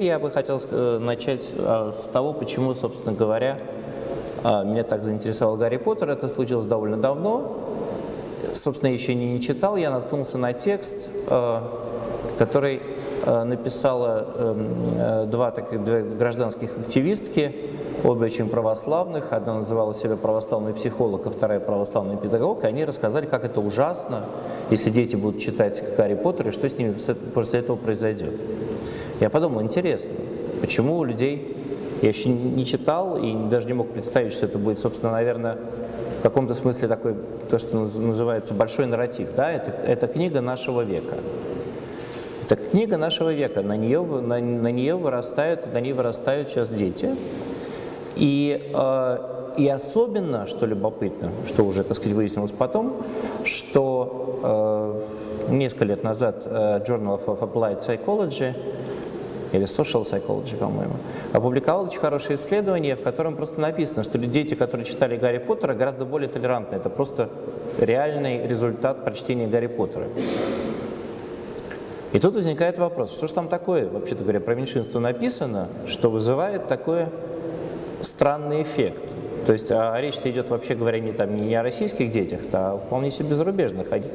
Я бы хотел э, начать э, с того, почему, собственно говоря, э, меня так заинтересовал Гарри Поттер. Это случилось довольно давно. Собственно, еще не, читал. Я наткнулся на текст, который написала эм, два таких две гражданских активистки, обе очень православных. Одна называла себя православный психолог, а вторая православный педагог. И они рассказали, как это ужасно, если дети будут читать Гарри Поттер, и что с ними после этого произойдет. Я подумал, интересно, почему у людей, я еще не читал и даже не мог представить, что это будет, собственно, наверное, в каком-то смысле такой, то, что называется большой нарратив, да, это, это книга нашего века. Это книга нашего века, на нее, на, на нее вырастают, на ней вырастают сейчас дети. И, э, и особенно, что любопытно, что уже, так сказать, выяснилось потом, что э, несколько лет назад э, Journal of Applied Psychology или Social Psychology, по-моему, опубликовал очень хорошее исследование, в котором просто написано, что дети, которые читали Гарри Поттера, гораздо более толерантны. Это просто реальный результат прочтения Гарри Поттера. И тут возникает вопрос, что же там такое, вообще-то говоря, про меньшинство написано, что вызывает такой странный эффект. То есть а речь-то идет, вообще говоря, не, там, не о российских детях, а вполне себе зарубежных, они,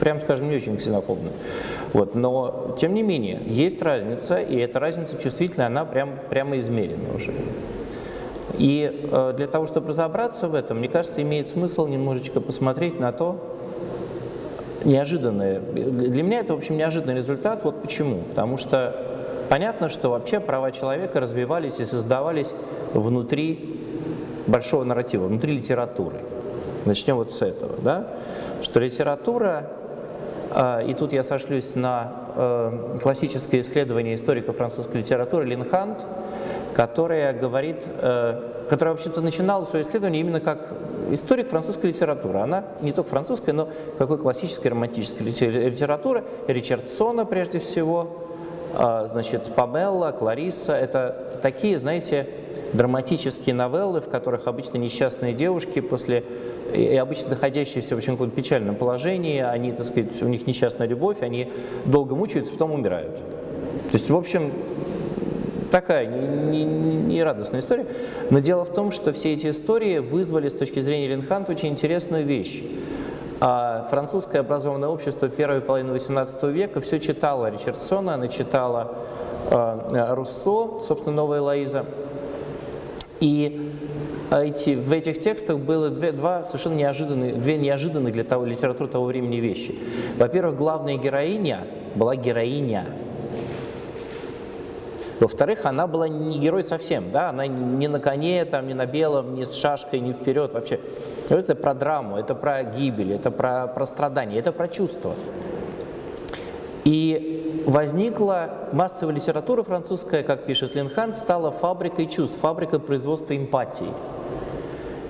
прям скажем, не очень ксенофобны. Вот, но, тем не менее, есть разница, и эта разница чувствительная, она прям, прямо измерена уже. И э, для того, чтобы разобраться в этом, мне кажется, имеет смысл немножечко посмотреть на то, неожиданное. Для меня это, в общем, неожиданный результат. Вот почему. Потому что понятно, что вообще права человека развивались и создавались внутри большого нарратива, внутри литературы. Начнем вот с этого, да? что литература, э, и тут я сошлюсь на э, классическое исследование историка французской литературы Линхант, которая говорит, э, которая вообще-то начинала свое исследование именно как историк французской литературы. Она не только французская, но какой классической романтической литературы, Ричардсона прежде всего, значит, Памелла, Клариса, это такие, знаете, драматические новеллы, в которых обычно несчастные девушки после и обычно находящиеся в очень печальном положении, они, так сказать, у них несчастная любовь, они долго мучаются, потом умирают. То есть, в общем, такая нерадостная не, не история. Но дело в том, что все эти истории вызвали с точки зрения Ленханта очень интересную вещь. А французское образованное общество первой половины XVIII века все читало Ричардсона, она читала э, Руссо, собственно, «Новая Лоиза», и эти, в этих текстах было две, два совершенно неожиданные, две неожиданные для того, литературы того времени вещи. Во-первых, главная героиня была героиня. Во-вторых, она была не герой совсем, да? она не на коне, там, не на белом, не с шашкой, не вперед вообще. Это про драму, это про гибель, это про, про страдания, это про чувства. И возникла массовая литература французская, как пишет Линхан, стала фабрикой чувств, фабрикой производства эмпатии.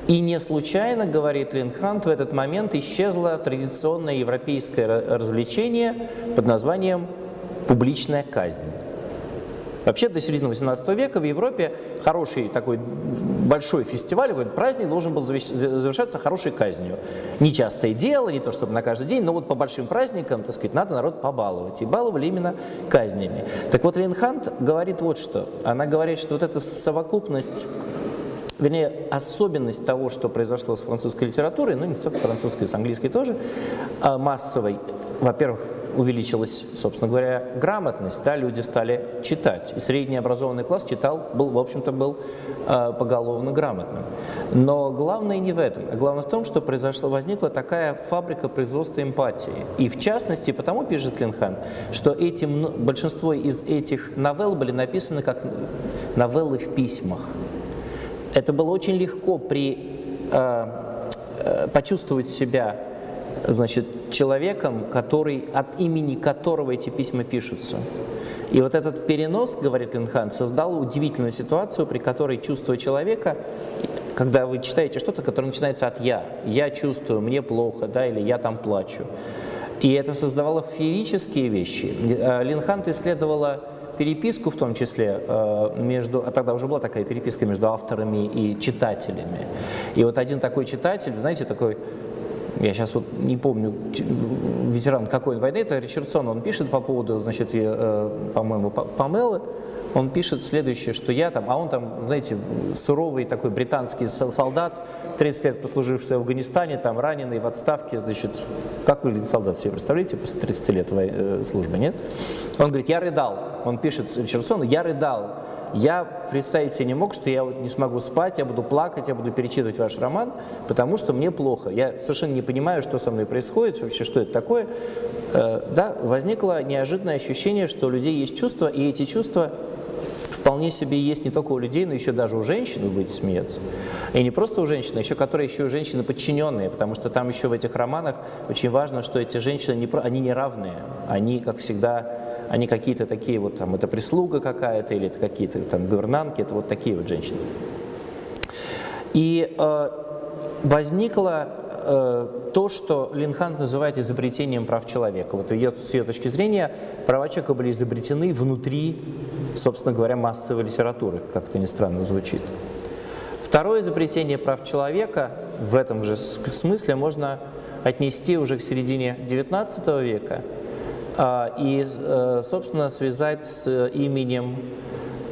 И не случайно, говорит Линхант, в этот момент исчезло традиционное европейское развлечение под названием «публичная казнь». Вообще до середины 18 века в Европе хороший такой большой фестиваль, какой праздник должен был завершаться хорошей казнью. Нечастое дело, не то чтобы на каждый день, но вот по большим праздникам, так сказать, надо народ побаловать. И баловали именно казнями. Так вот, Рейнхант говорит вот что. Она говорит, что вот эта совокупность вернее, особенность того, что произошло с французской литературой, ну не только французской, с английской тоже, а массовой, во-первых, увеличилась, собственно говоря, грамотность, да, люди стали читать. И средний образованный класс читал, был, в общем-то, был э, поголовно грамотным. Но главное не в этом, а главное в том, что произошло, возникла такая фабрика производства эмпатии. И в частности, потому пишет Линхан, что эти, большинство из этих новелл были написаны как новеллы в письмах. Это было очень легко при, э, э, почувствовать себя значит, человеком, который, от имени которого эти письма пишутся. И вот этот перенос, говорит Линхан, создал удивительную ситуацию, при которой чувство человека, когда вы читаете что-то, которое начинается от «я», «я чувствую», «мне плохо», да, или «я там плачу». И это создавало феерические вещи. Э, Линхант исследовала переписку в том числе э, между, а тогда уже была такая переписка между авторами и читателями. И вот один такой читатель, знаете, такой я сейчас вот не помню, ветеран какой войны, это Ричардсон, он пишет по поводу, значит, э, по-моему, Памелы, он пишет следующее, что я там, а он там, знаете, суровый такой британский солдат, 30 лет послуживший в Афганистане, там раненый в отставке, значит, как выглядит солдат, себе представляете, после 30 лет э, службы, нет? Он говорит, я рыдал, он пишет Черсон, я рыдал, я представить себе не мог, что я вот не смогу спать, я буду плакать, я буду перечитывать ваш роман, потому что мне плохо. Я совершенно не понимаю, что со мной происходит, вообще, что это такое. Э, да, возникло неожиданное ощущение, что у людей есть чувства, и эти чувства вполне себе есть не только у людей, но еще даже у женщин, вы будете смеяться. И не просто у женщин, а еще которые еще у женщины подчиненные, потому что там еще в этих романах очень важно, что эти женщины, не, они не равные, они, как всегда, они какие-то такие вот, там, это прислуга какая-то, или это какие-то там гувернантки, это вот такие вот женщины. И э, возникло э, то, что Линхант называет изобретением прав человека. Вот ее, с ее точки зрения права человека были изобретены внутри, собственно говоря, массовой литературы, как это ни странно звучит. Второе изобретение прав человека в этом же смысле можно отнести уже к середине XIX века а, и, э, собственно, связать с именем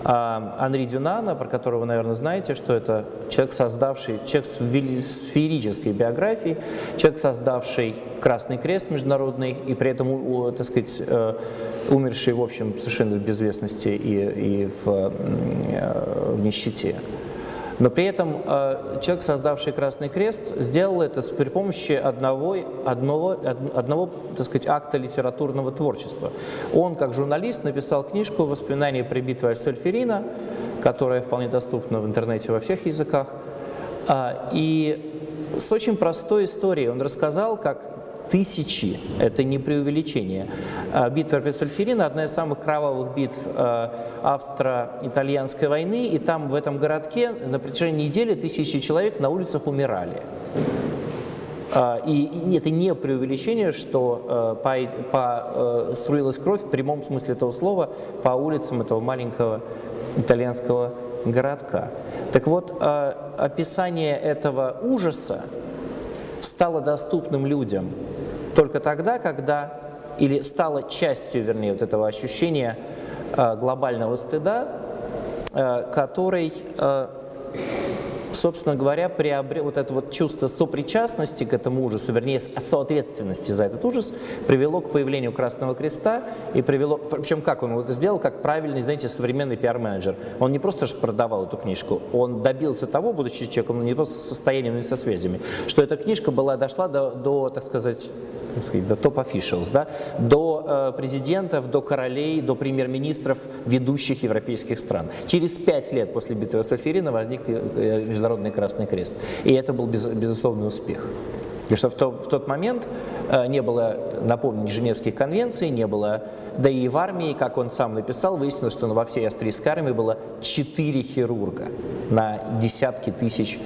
а Анри Дюнана, про которого наверное, знаете, что это человек, создавший, человек с сферической биографией, человек, создавший Красный Крест международный и при этом, так сказать, э, умерший, в общем, совершенно в безвестности и, и в, э, в нищете. Но при этом э, человек, создавший Красный Крест, сделал это при помощи одного, одного, одного так сказать, акта литературного творчества. Он, как журналист, написал книжку «Воспоминания при битве Аль-Сальферина», которая вполне доступна в интернете во всех языках. А, и с очень простой историей он рассказал, как тысячи, это не преувеличение. А, битва при Сальферина – одна из самых кровавых битв а, австро-итальянской войны, и там, в этом городке, на протяжении недели тысячи человек на улицах умирали. А, и это не преувеличение, что по, по, струилась кровь в прямом смысле этого слова по улицам этого маленького итальянского городка. Так вот, описание этого ужаса стало доступным людям только тогда, когда, или стало частью, вернее, вот этого ощущения э, глобального стыда, э, который э, собственно говоря, приобрел вот это вот чувство сопричастности к этому ужасу, вернее, соответственности за этот ужас, привело к появлению Красного Креста и привело, причем как он это сделал, как правильный, знаете, современный пиар-менеджер. Он не просто продавал эту книжку, он добился того, будучи человеком, не просто со состоянием, но и со связями, что эта книжка была, дошла до, до так сказать, до топ-офишалс, да, до э, президентов, до королей, до премьер-министров ведущих европейских стран. Через пять лет после битвы Сальферина возник э, Международный Красный Крест. И это был без, безусловный успех. Потому что в, то, в тот момент э, не было, напомню, Женевских конвенций, не было, да и в армии, как он сам написал, выяснилось, что во всей австрийской армии было четыре хирурга на десятки тысяч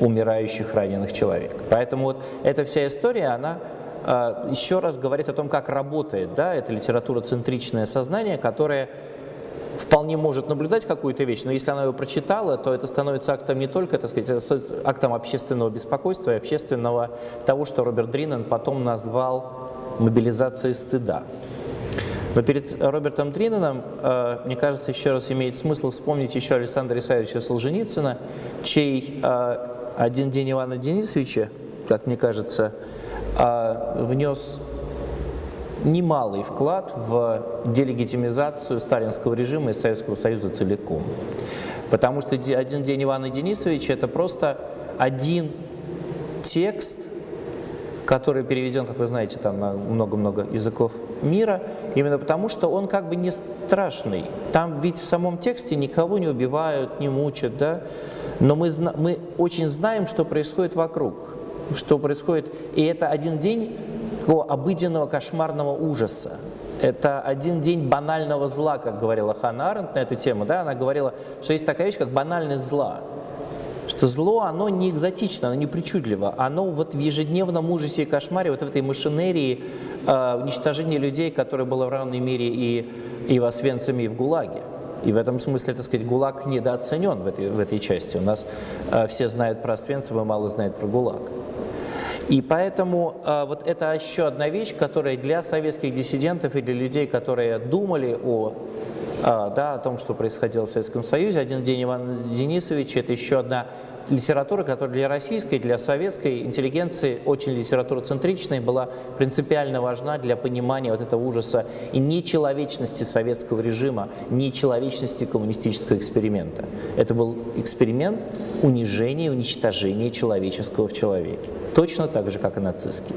умирающих раненых человек. Поэтому вот эта вся история, она а, еще раз говорит о том, как работает да, это литературоцентричное сознание, которое вполне может наблюдать какую-то вещь, но если она ее прочитала, то это становится актом не только, так сказать, актом общественного беспокойства и общественного того, что Роберт Дринен потом назвал мобилизацией стыда. Но перед Робертом Дриненом, а, мне кажется, еще раз имеет смысл вспомнить еще Александра Исаевича Солженицына, чей а, «Один день Ивана Денисовича», как мне кажется, а, внес немалый вклад в делегитимизацию сталинского режима и Советского Союза целиком. Потому что «Один день Ивана Денисовича» — это просто один текст, который переведен, как вы знаете, там на много-много языков мира, именно потому что он как бы не страшный. Там ведь в самом тексте никого не убивают, не мучат, да? но мы, мы очень знаем, что происходит вокруг что происходит. И это один день такого обыденного кошмарного ужаса. Это один день банального зла, как говорила Ханна Аренд на эту тему. Да? Она говорила, что есть такая вещь, как банальность зла. Что зло, оно не экзотично, оно не причудливо. Оно вот в ежедневном ужасе и кошмаре, вот в этой машинерии э, уничтожения людей, которое было в равной мере и, и в Освенциме, и в ГУЛАГе. И в этом смысле, так сказать, ГУЛАГ недооценен в этой, в этой части. У нас э, все знают про Освенцим и мало знают про ГУЛАГ. И поэтому э, вот это еще одна вещь, которая для советских диссидентов и для людей, которые думали о а, да, о том, что происходило в Советском Союзе. «Один день Ивана Денисовича» — это еще одна литература, которая для российской, для советской интеллигенции очень литературоцентричной, была принципиально важна для понимания вот этого ужаса и нечеловечности советского режима, нечеловечности коммунистического эксперимента. Это был эксперимент унижения и уничтожения человеческого в человеке. Точно так же, как и нацистский.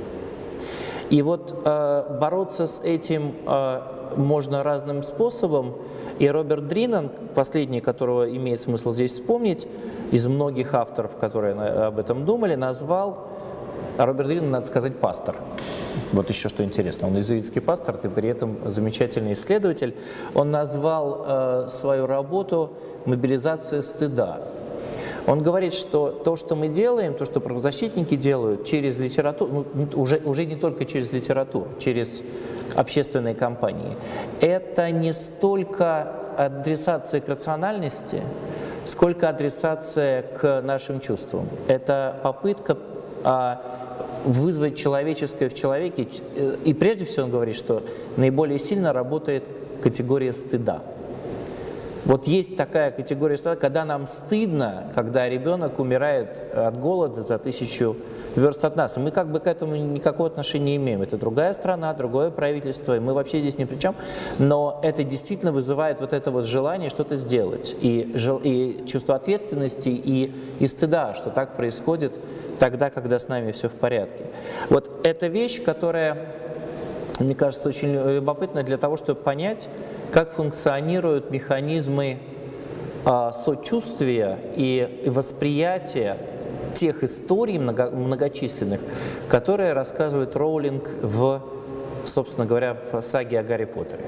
И вот э, бороться с этим э, можно разным способом. И Роберт Дринан, последний, которого имеет смысл здесь вспомнить, из многих авторов, которые об этом думали, назвал, Роберт Дринан, надо сказать, пастор. Вот еще что интересно, он иезуитский пастор, и при этом замечательный исследователь. Он назвал э, свою работу «Мобилизация стыда». Он говорит, что то, что мы делаем, то, что правозащитники делают через литературу, ну, уже, уже не только через литературу, через общественные кампании, это не столько адресация к рациональности, сколько адресация к нашим чувствам. Это попытка а, вызвать человеческое в человеке. И прежде всего он говорит, что наиболее сильно работает категория стыда. Вот есть такая категория стада, когда нам стыдно, когда ребенок умирает от голода за тысячу верст от нас. И мы как бы к этому никакого отношения не имеем. Это другая страна, другое правительство, и мы вообще здесь ни при чем. Но это действительно вызывает вот это вот желание что-то сделать. И, и чувство ответственности, и, и стыда, что так происходит тогда, когда с нами все в порядке. Вот эта вещь, которая, мне кажется, очень любопытна для того, чтобы понять, как функционируют механизмы а, сочувствия и восприятия тех историй много, многочисленных, которые рассказывает Роулинг в, собственно говоря, в саге о Гарри Поттере.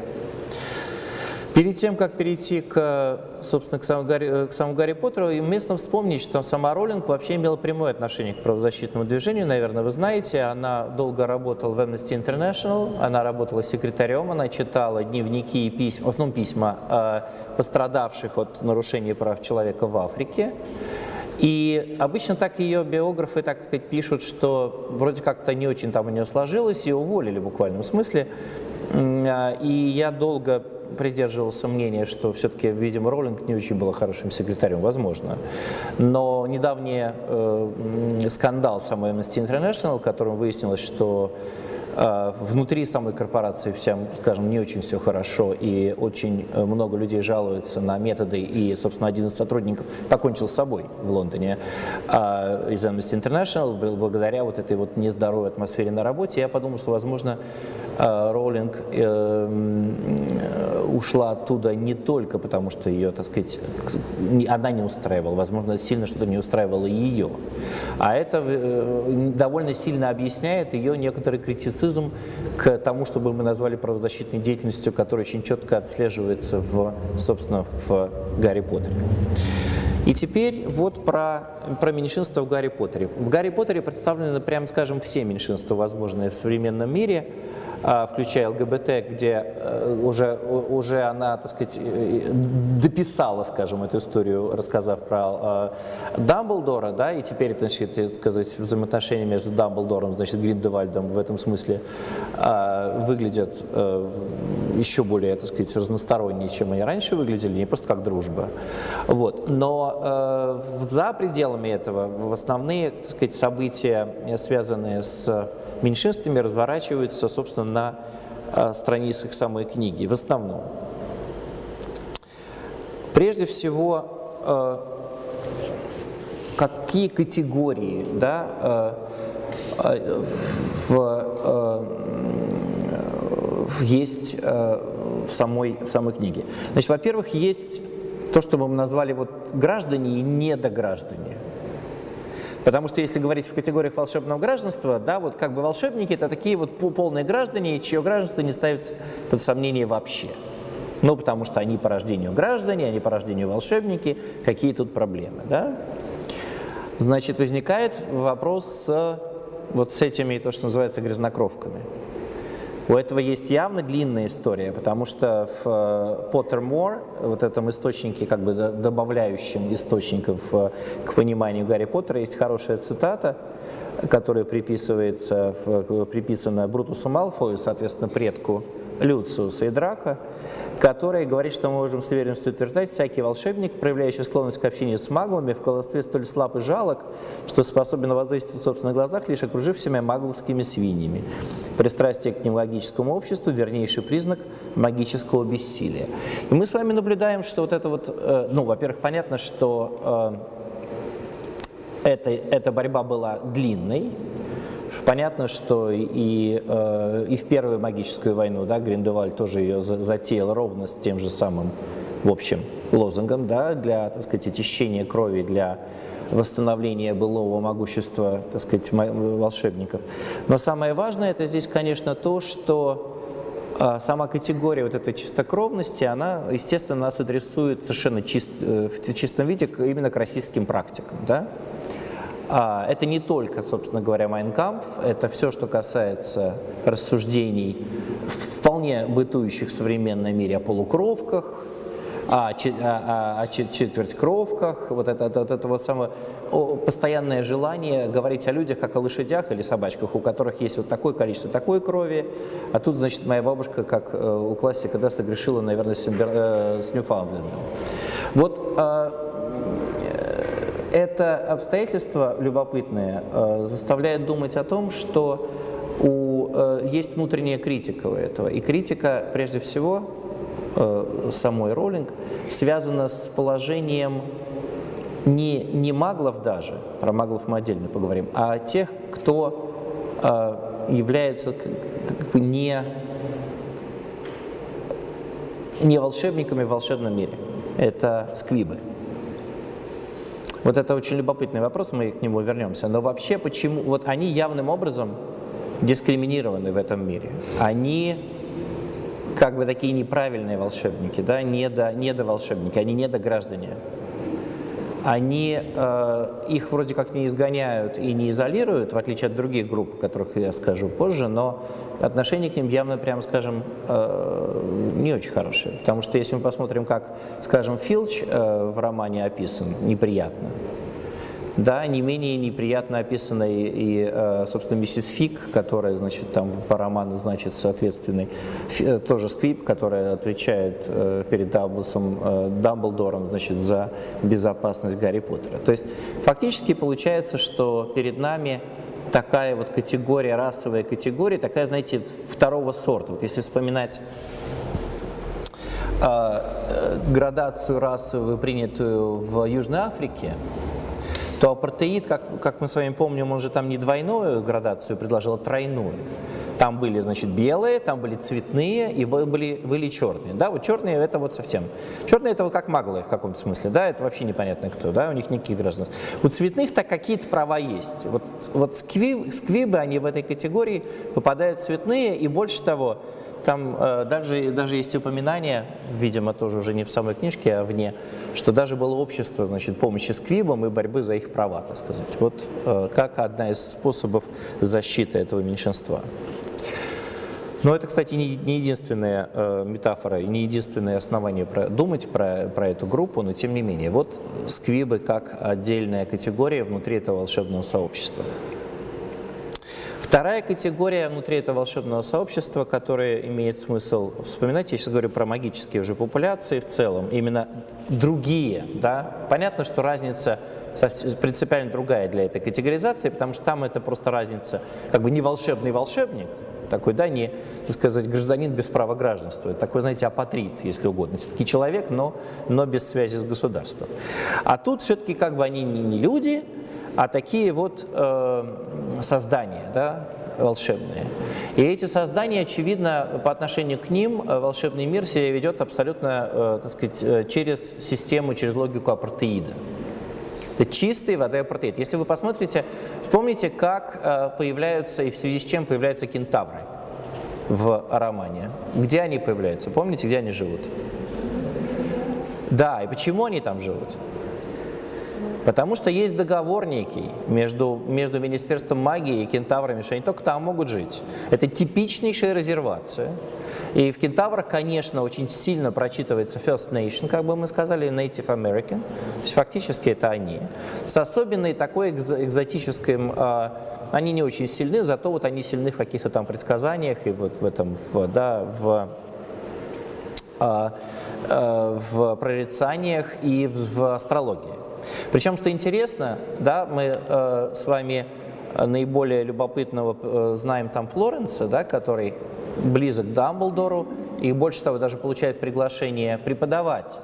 Перед тем, как перейти к, собственно, к самому, Гарри, к самому Гарри Поттеру, уместно вспомнить, что сама Роллинг вообще имела прямое отношение к правозащитному движению, наверное, вы знаете. Она долго работала в Amnesty International, она работала секретарем, она читала дневники и письма, в основном письма э, пострадавших от нарушений прав человека в Африке. И обычно так ее биографы, так сказать, пишут, что вроде как-то не очень там у нее сложилось, и уволили в буквальном смысле. А, и я долго придерживался мнения, что все-таки, видимо, Роллинг не очень был хорошим секретарем, возможно. Но недавний э, скандал самой Amnesty International, в котором выяснилось, что э, внутри самой корпорации всем, скажем, не очень все хорошо, и очень э, много людей жалуются на методы, и, собственно, один из сотрудников покончил с собой в Лондоне э, из Amnesty International, благодаря вот этой вот нездоровой атмосфере на работе. Я подумал, что, возможно, Роллинг э, ушла оттуда не только потому, что ее, так сказать, она не устраивала, возможно, сильно что-то не устраивало ее, а это э, довольно сильно объясняет ее некоторый критицизм к тому, чтобы мы назвали правозащитной деятельностью, которая очень четко отслеживается в, собственно, в Гарри Поттере. И теперь вот про, про меньшинство в Гарри Поттере. В Гарри Поттере представлены, прямо скажем, все меньшинства, возможные в современном мире – включая ЛГБТ, где э, уже, уже она, так сказать, э, дописала, скажем, эту историю, рассказав про э, Дамблдора, да, и теперь, значит, так сказать, взаимоотношения между Дамблдором, значит, Гриндевальдом в этом смысле выглядят еще более, так сказать, разносторонние, чем они раньше выглядели, не просто как дружба. Вот. Но за пределами этого в основные, так сказать, события, связанные с меньшинствами разворачиваются, собственно, на а, страницах самой книги, в основном. Прежде всего, а, какие категории да, а, в, есть в самой, в самой книге. Значит, во-первых, есть то, что мы назвали вот граждане и недограждане. Потому что если говорить в категориях волшебного гражданства, да, вот как бы волшебники это такие вот полные граждане, чье гражданство не ставится под сомнение вообще. Ну, потому что они по рождению граждане, они по рождению волшебники, какие тут проблемы, да? Значит, возникает вопрос с вот с этими, то, что называется, грязнокровками. У этого есть явно длинная история, потому что в э, Pottermore, вот этом источнике, как бы добавляющем источников э, к пониманию Гарри Поттера, есть хорошая цитата, которая приписывается, приписана Брутусу Малфою, соответственно, предку Люциуса и Драка, который говорит, что мы можем с уверенностью утверждать, всякий волшебник, проявляющий склонность к общению с маглами, в колдовстве столь слаб и жалок, что способен воздействовать в собственных глазах, лишь окружив себя магловскими свиньями. Пристрастие к немагическому обществу – вернейший признак магического бессилия. И мы с вами наблюдаем, что вот это вот, э, ну, во-первых, понятно, что э, это, эта борьба была длинной, Понятно, что и, э, и в Первую магическую войну да, Гриндеваль тоже ее затеял ровно с тем же самым, в общем, лозунгом да, для, так сказать, очищения крови, для восстановления былого могущества, так сказать, волшебников. Но самое важное это здесь, конечно, то, что э, сама категория вот этой чистокровности, она, естественно, нас адресует совершенно чист, э, в чистом виде именно к российским практикам. Да? А, это не только, собственно говоря, Майнкамп, это все, что касается рассуждений, вполне бытующих в современном мире о полукровках, о, о, о четвертькровках, вот это, это, это вот самое постоянное желание говорить о людях как о лошадях или собачках, у которых есть вот такое количество такой крови, а тут, значит, моя бабушка, как э, у классика, да, согрешила, наверное, с, э, с Ньюфаундлендом. Вот а, это обстоятельство любопытное э, заставляет думать о том, что у, э, есть внутренняя критика у этого. И критика, прежде всего, э, самой Роллинг, связана с положением не, не маглов даже, про маглов мы отдельно поговорим, а тех, кто является не, не волшебниками в волшебном мире. Это сквибы. Вот это очень любопытный вопрос, мы к нему вернемся. Но вообще, почему, вот они явным образом дискриминированы в этом мире. Они как бы такие неправильные волшебники, да, недо, недоволшебники, они недограждане. Они э, их вроде как не изгоняют и не изолируют, в отличие от других групп, о которых я скажу позже, но отношение к ним явно, прямо скажем, э, не очень хорошее. Потому что если мы посмотрим, как, скажем, Филч э, в романе описан, неприятно, да, не менее неприятно описана и, и э, собственно, миссис Фик, которая, значит, там по роману, значит, соответственный, тоже Сквип, которая отвечает перед Дамблсом, Дамблдором, значит, за безопасность Гарри Поттера. То есть фактически получается, что перед нами такая вот категория, расовая категория, такая, знаете, второго сорта. Вот если вспоминать э, градацию расовую, принятую в Южной Африке, то апартеид, как, как мы с вами помним, он же там не двойную градацию предложил, а тройную. Там были, значит, белые, там были цветные и были, были черные. Да, вот черные это вот совсем. Черные это вот как маглы в каком-то смысле, да, это вообще непонятно кто, да, у них никаких гражданств. У цветных-то какие-то права есть. Вот, вот сквиб, сквибы, они в этой категории попадают цветные, и больше того, там э, даже, даже есть упоминание, видимо, тоже уже не в самой книжке, а вне, что даже было общество значит, помощи сквибам и борьбы за их права, так сказать. Вот э, как одна из способов защиты этого меньшинства. Но это, кстати, не, не единственная э, метафора и не единственное основание про, думать про, про эту группу, но тем не менее. Вот сквибы как отдельная категория внутри этого волшебного сообщества. Вторая категория внутри этого волшебного сообщества, которая имеет смысл вспоминать, я сейчас говорю про магические уже популяции в целом, именно другие. Да? Понятно, что разница принципиально другая для этой категоризации, потому что там это просто разница, как бы не волшебный волшебник, такой, да, не, так сказать, гражданин без права гражданства. Такой, знаете, апатрит, если угодно. Все-таки человек, но, но без связи с государством. А тут все-таки как бы они не люди, а такие вот э, создания, да, волшебные. И эти создания, очевидно, по отношению к ним э, волшебный мир себя ведет абсолютно, э, так сказать, э, через систему, через логику апартеида. Это чистый воды апартеид. Если вы посмотрите, вспомните, как э, появляются и в связи с чем появляются кентавры в романе. Где они появляются? Помните, где они живут? Да, и почему они там живут? Потому что есть договор некий между, между Министерством магии и кентаврами, что они только там могут жить. Это типичнейшая резервация. И в кентаврах, конечно, очень сильно прочитывается First Nation, как бы мы сказали, Native American, то есть фактически это они. С особенной такой экзотическим они не очень сильны, зато вот они сильны в каких-то там предсказаниях и вот в этом, в, да, в, э, э, в прорицаниях и в астрологии. Причем, что интересно, да, мы э, с вами наиболее любопытного э, знаем там Флоренса, да, который близок к Дамблдору, и больше того, даже получает приглашение преподавать.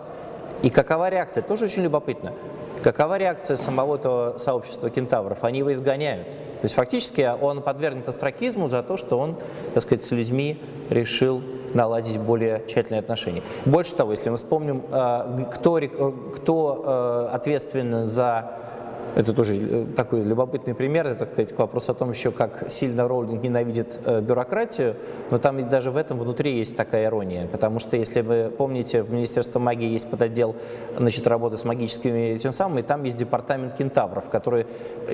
И какова реакция? Тоже очень любопытно. Какова реакция самого этого сообщества кентавров? Они его изгоняют. То есть фактически он подвергнут астракизму за то, что он, так сказать, с людьми решил наладить более тщательные отношения. Больше того, если мы вспомним, э, кто, кто э, ответственен за это тоже э, такой любопытный пример, это, так сказать, вопрос о том еще, как сильно Роулинг ненавидит э, бюрократию, но там даже в этом внутри есть такая ирония, потому что, если вы помните, в Министерстве магии есть подотдел значит, работы с магическими тем самым, и там есть департамент кентавров, который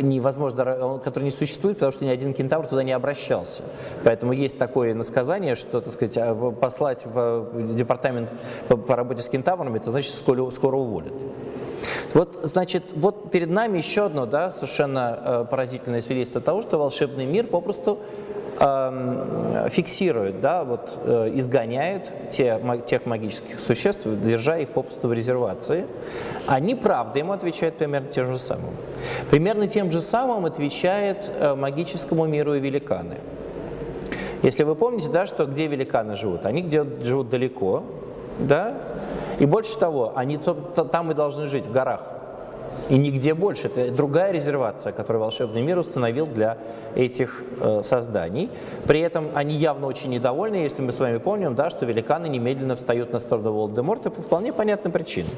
невозможно, который не существует, потому что ни один кентавр туда не обращался. Поэтому есть такое насказание, что, так сказать, а, послать в департамент по, по работе с кентаврами, это значит, скоро, скоро уволят. Вот, значит, вот перед нами еще одно да, совершенно э, поразительное свидетельство того, что волшебный мир попросту э, фиксирует, да, вот, э, изгоняет те, тех магических существ, держа их попросту в резервации. Они, правда, ему отвечают примерно тем же самым. Примерно тем же самым отвечает э, магическому миру и великаны. Если вы помните, да, что где великаны живут? Они где живут далеко, да, и больше того, они там и должны жить, в горах. И нигде больше. Это другая резервация, которую волшебный мир установил для этих э, созданий. При этом они явно очень недовольны, если мы с вами помним, да, что великаны немедленно встают на сторону Волдеморта по вполне понятным причинам.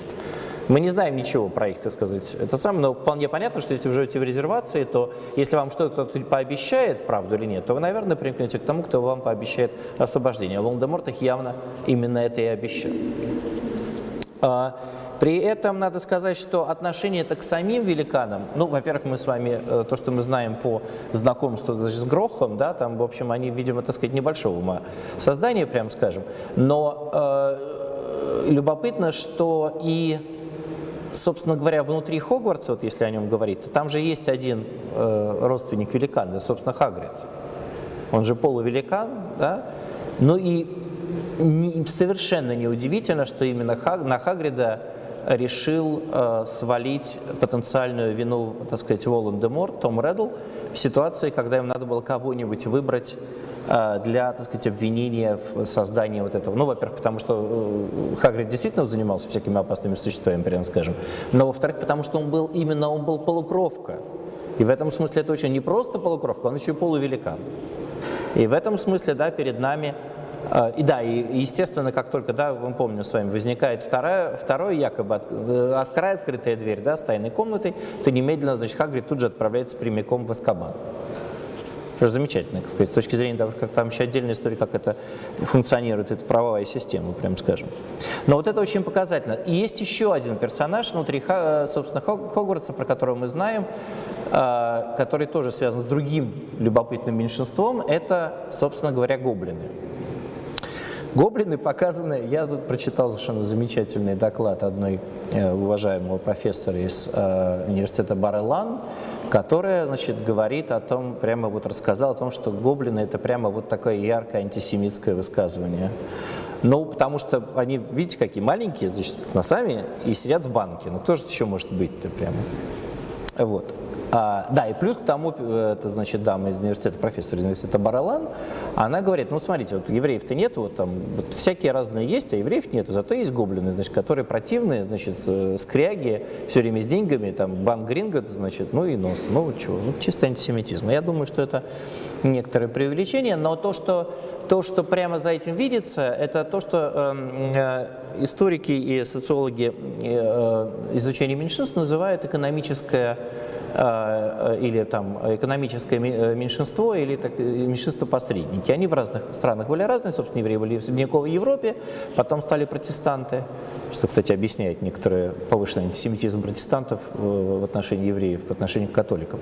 Мы не знаем ничего про их, так сказать, это самое, но вполне понятно, что если вы живете в резервации, то если вам что-то пообещает, правду или нет, то вы, наверное, примкнете к тому, кто вам пообещает освобождение. А Волдеморт их явно именно это и обещал. А, при этом надо сказать, что отношение это к самим великанам, ну, во-первых, мы с вами, э, то, что мы знаем по знакомству с Грохом, да, там, в общем, они, видимо, так сказать, небольшого ума создания, прям скажем, но э, любопытно, что и, собственно говоря, внутри Хогвартса, вот если о нем говорить, то там же есть один э, родственник великана, собственно, Хагрид. Он же полувеликан, да, ну и не, совершенно неудивительно, что именно Хаг, на Хагрида решил э, свалить потенциальную вину, так сказать, Волан-де-Мор, Том Реддл, в ситуации, когда им надо было кого-нибудь выбрать для, так сказать, обвинения в создании вот этого. Ну, во-первых, потому что э, Хагрид действительно занимался всякими опасными существами, прямо скажем. Но, во-вторых, потому что он был именно, он был полукровка. И в этом смысле это очень не просто полукровка, он еще и полувеликан. И в этом смысле, да, перед нами а, и да, и естественно, как только, да, мы помним с вами, возникает вторая, второй якобы от, э, вторая открытая дверь, да, с тайной комнатой, то немедленно, значит, Хагрид тут же отправляется прямиком в Аскабан. Же замечательно, с точки зрения того, как там еще отдельная история, как это функционирует, эта правовая система, прям скажем. Но вот это очень показательно. И есть еще один персонаж внутри, э, собственно, Хогвартса, про которого мы знаем, э, который тоже связан с другим любопытным меньшинством, это, собственно говоря, гоблины. Гоблины показаны, я тут прочитал совершенно замечательный доклад одной э, уважаемого профессора из э, университета Барелан, которая, значит, говорит о том, прямо вот рассказал о том, что гоблины это прямо вот такое яркое антисемитское высказывание. Ну, потому что они, видите, какие маленькие, значит, с носами и сидят в банке. Ну, кто же еще может быть-то прямо? Вот. А, да, и плюс к тому, э, это, значит, дама из университета, профессор из университета Баралан, она говорит, ну, смотрите, вот евреев-то нет, вот там вот всякие разные есть, а евреев нету, зато есть гоблины, значит, которые противные, значит, э, скряги, все время с деньгами, там, банк Грингот, значит, ну и нос. Ну, чего, ну, чисто антисемитизм. Я думаю, что это некоторое преувеличение, но то, что то, что прямо за этим видится, это то, что эм, э, историки и социологи э, изучения меньшинств называют экономическое Э, или там экономическое э, меньшинство, или э, меньшинство-посредники. Они в разных странах были разные, собственно, евреи были в средневековой Европе, потом стали протестанты, что, кстати, объясняет некоторый повышенный антисемитизм протестантов в отношении евреев, по отношению к католикам.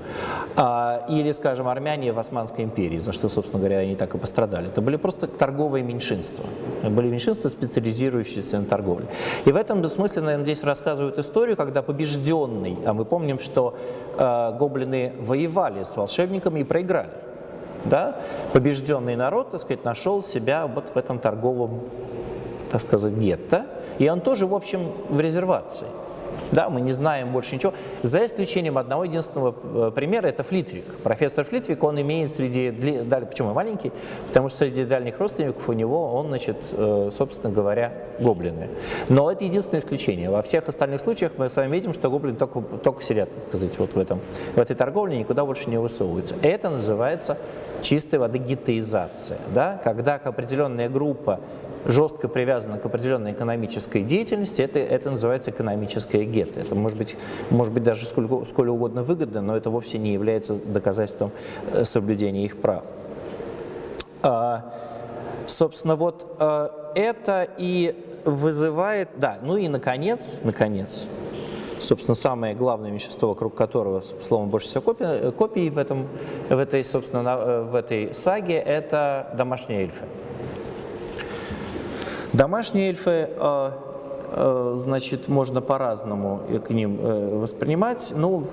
А, или, скажем, армяне в Османской империи, за что, собственно говоря, они так и пострадали. Это были просто торговые меньшинства. Были меньшинства, специализирующиеся на торговле. И в этом смысле, наверное, здесь рассказывают историю, когда побежденный, а мы помним, что э, гоблины воевали с волшебниками и проиграли. Да? Побежденный народ, так сказать, нашел себя вот в этом торговом, так сказать, гетто. И он тоже, в общем, в резервации. Да, мы не знаем больше ничего, за исключением одного единственного э, примера, это Флитвик. Профессор Флитвик, он имеет среди, почему маленький? Потому что среди дальних родственников у него, он, значит, э, собственно говоря, гоблины. Но это единственное исключение. Во всех остальных случаях мы с вами видим, что гоблины только, только сидят, так сказать, вот в, этом, в этой торговле, никуда больше не высовываются. Это называется чистой воды гетеизация, да? когда определенная группа жестко привязана к определенной экономической деятельности, это, это называется экономическое гетто. Это может быть, может быть даже сколько, сколь угодно выгодно, но это вовсе не является доказательством э, соблюдения их прав. А, собственно, вот а, это и вызывает, да, ну и наконец, наконец, собственно, самое главное вещество, вокруг которого, словом, больше всего копий, копий в, этом, в, этой, собственно, э, в этой саге, это домашние эльфы. Домашние эльфы, э, э, значит, можно по-разному к ним э, воспринимать. Ну,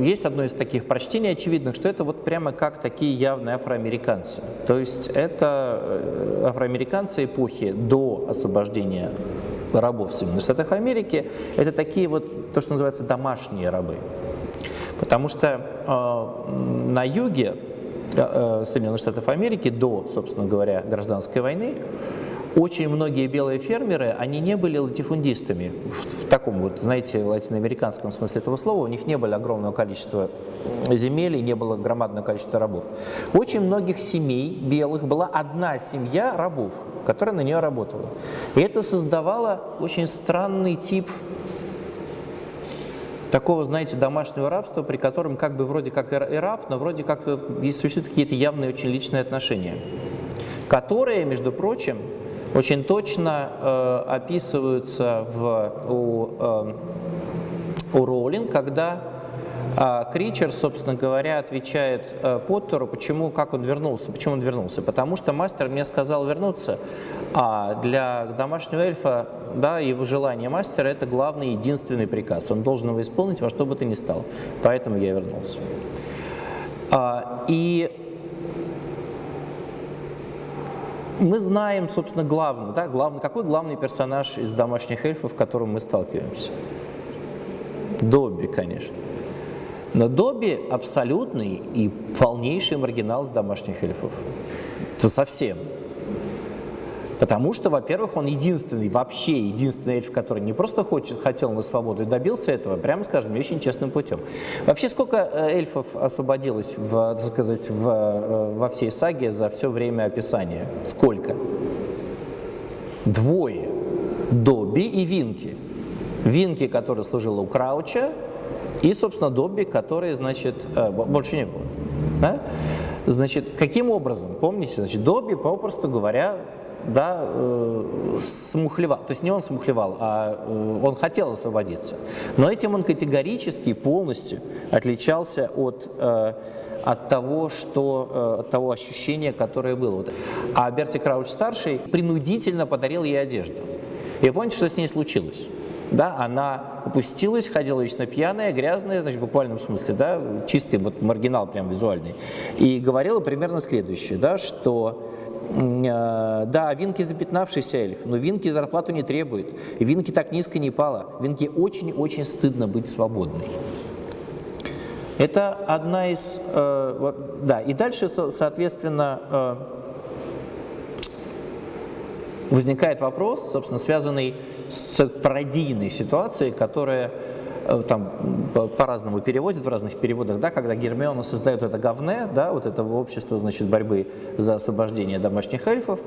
есть одно из таких прочтений очевидных, что это вот прямо как такие явные афроамериканцы. То есть это афроамериканцы эпохи до освобождения рабов в Соединенных Штатах Америки. Это такие вот, то, что называется, домашние рабы. Потому что э, на юге э, Соединенных Штатов Америки до, собственно говоря, гражданской войны очень многие белые фермеры, они не были латифундистами в, в таком вот, знаете, латиноамериканском смысле этого слова, у них не было огромного количества земель и не было громадного количества рабов. Очень многих семей белых была одна семья рабов, которая на нее работала. И это создавало очень странный тип такого, знаете, домашнего рабства, при котором как бы вроде как и раб, но вроде как существуют какие-то явные очень личные отношения, которые, между прочим, очень точно э, описываются в, у, э, у Роулинг, когда э, Кричер, собственно говоря, отвечает э, Поттеру, почему, как он вернулся, почему он вернулся. Потому что мастер мне сказал вернуться, а для домашнего эльфа, да, его желание мастера – это главный, единственный приказ. Он должен его исполнить во что бы то ни стало. Поэтому я вернулся. А, и мы знаем, собственно, главный, да, главный, какой главный персонаж из домашних эльфов, с которым мы сталкиваемся? Добби, конечно. Но Добби абсолютный и полнейший маргинал из домашних эльфов. Это совсем. Потому что, во-первых, он единственный, вообще единственный эльф, который не просто хочет, хотел на свободу и добился этого, прямо скажем, очень честным путем. Вообще, сколько э, эльфов освободилось, в, так сказать, в, э, во всей саге за все время описания? Сколько? Двое. Добби и Винки. Винки, который служил у Крауча, и, собственно, Добби, который, значит, э, больше не было. Да? Значит, каким образом? Помните, значит, Добби, попросту говоря, да, э, смухлевал. То есть не он смухлевал, а э, он хотел освободиться. Но этим он категорически полностью отличался от, э, от того, что, э, от того ощущения, которое было. Вот. А Берти Крауч-старший принудительно подарил ей одежду. И помните, что с ней случилось? Да, она упустилась, ходила вечно пьяная, грязная, значит, в буквальном смысле, да, чистый вот маргинал прям визуальный. И говорила примерно следующее, да, что да, Винки запятнавшийся эльф, но Винки зарплату не требует. И Винки так низко не пала. Винки очень-очень стыдно быть свободной. Это одна из... Э, да, и дальше, соответственно, э, возникает вопрос, собственно, связанный с пародийной ситуацией, которая Э, там по-разному переводят в разных переводах, да, когда Гермиона создает это говне, да, вот это общество, значит, борьбы за освобождение домашних эльфов,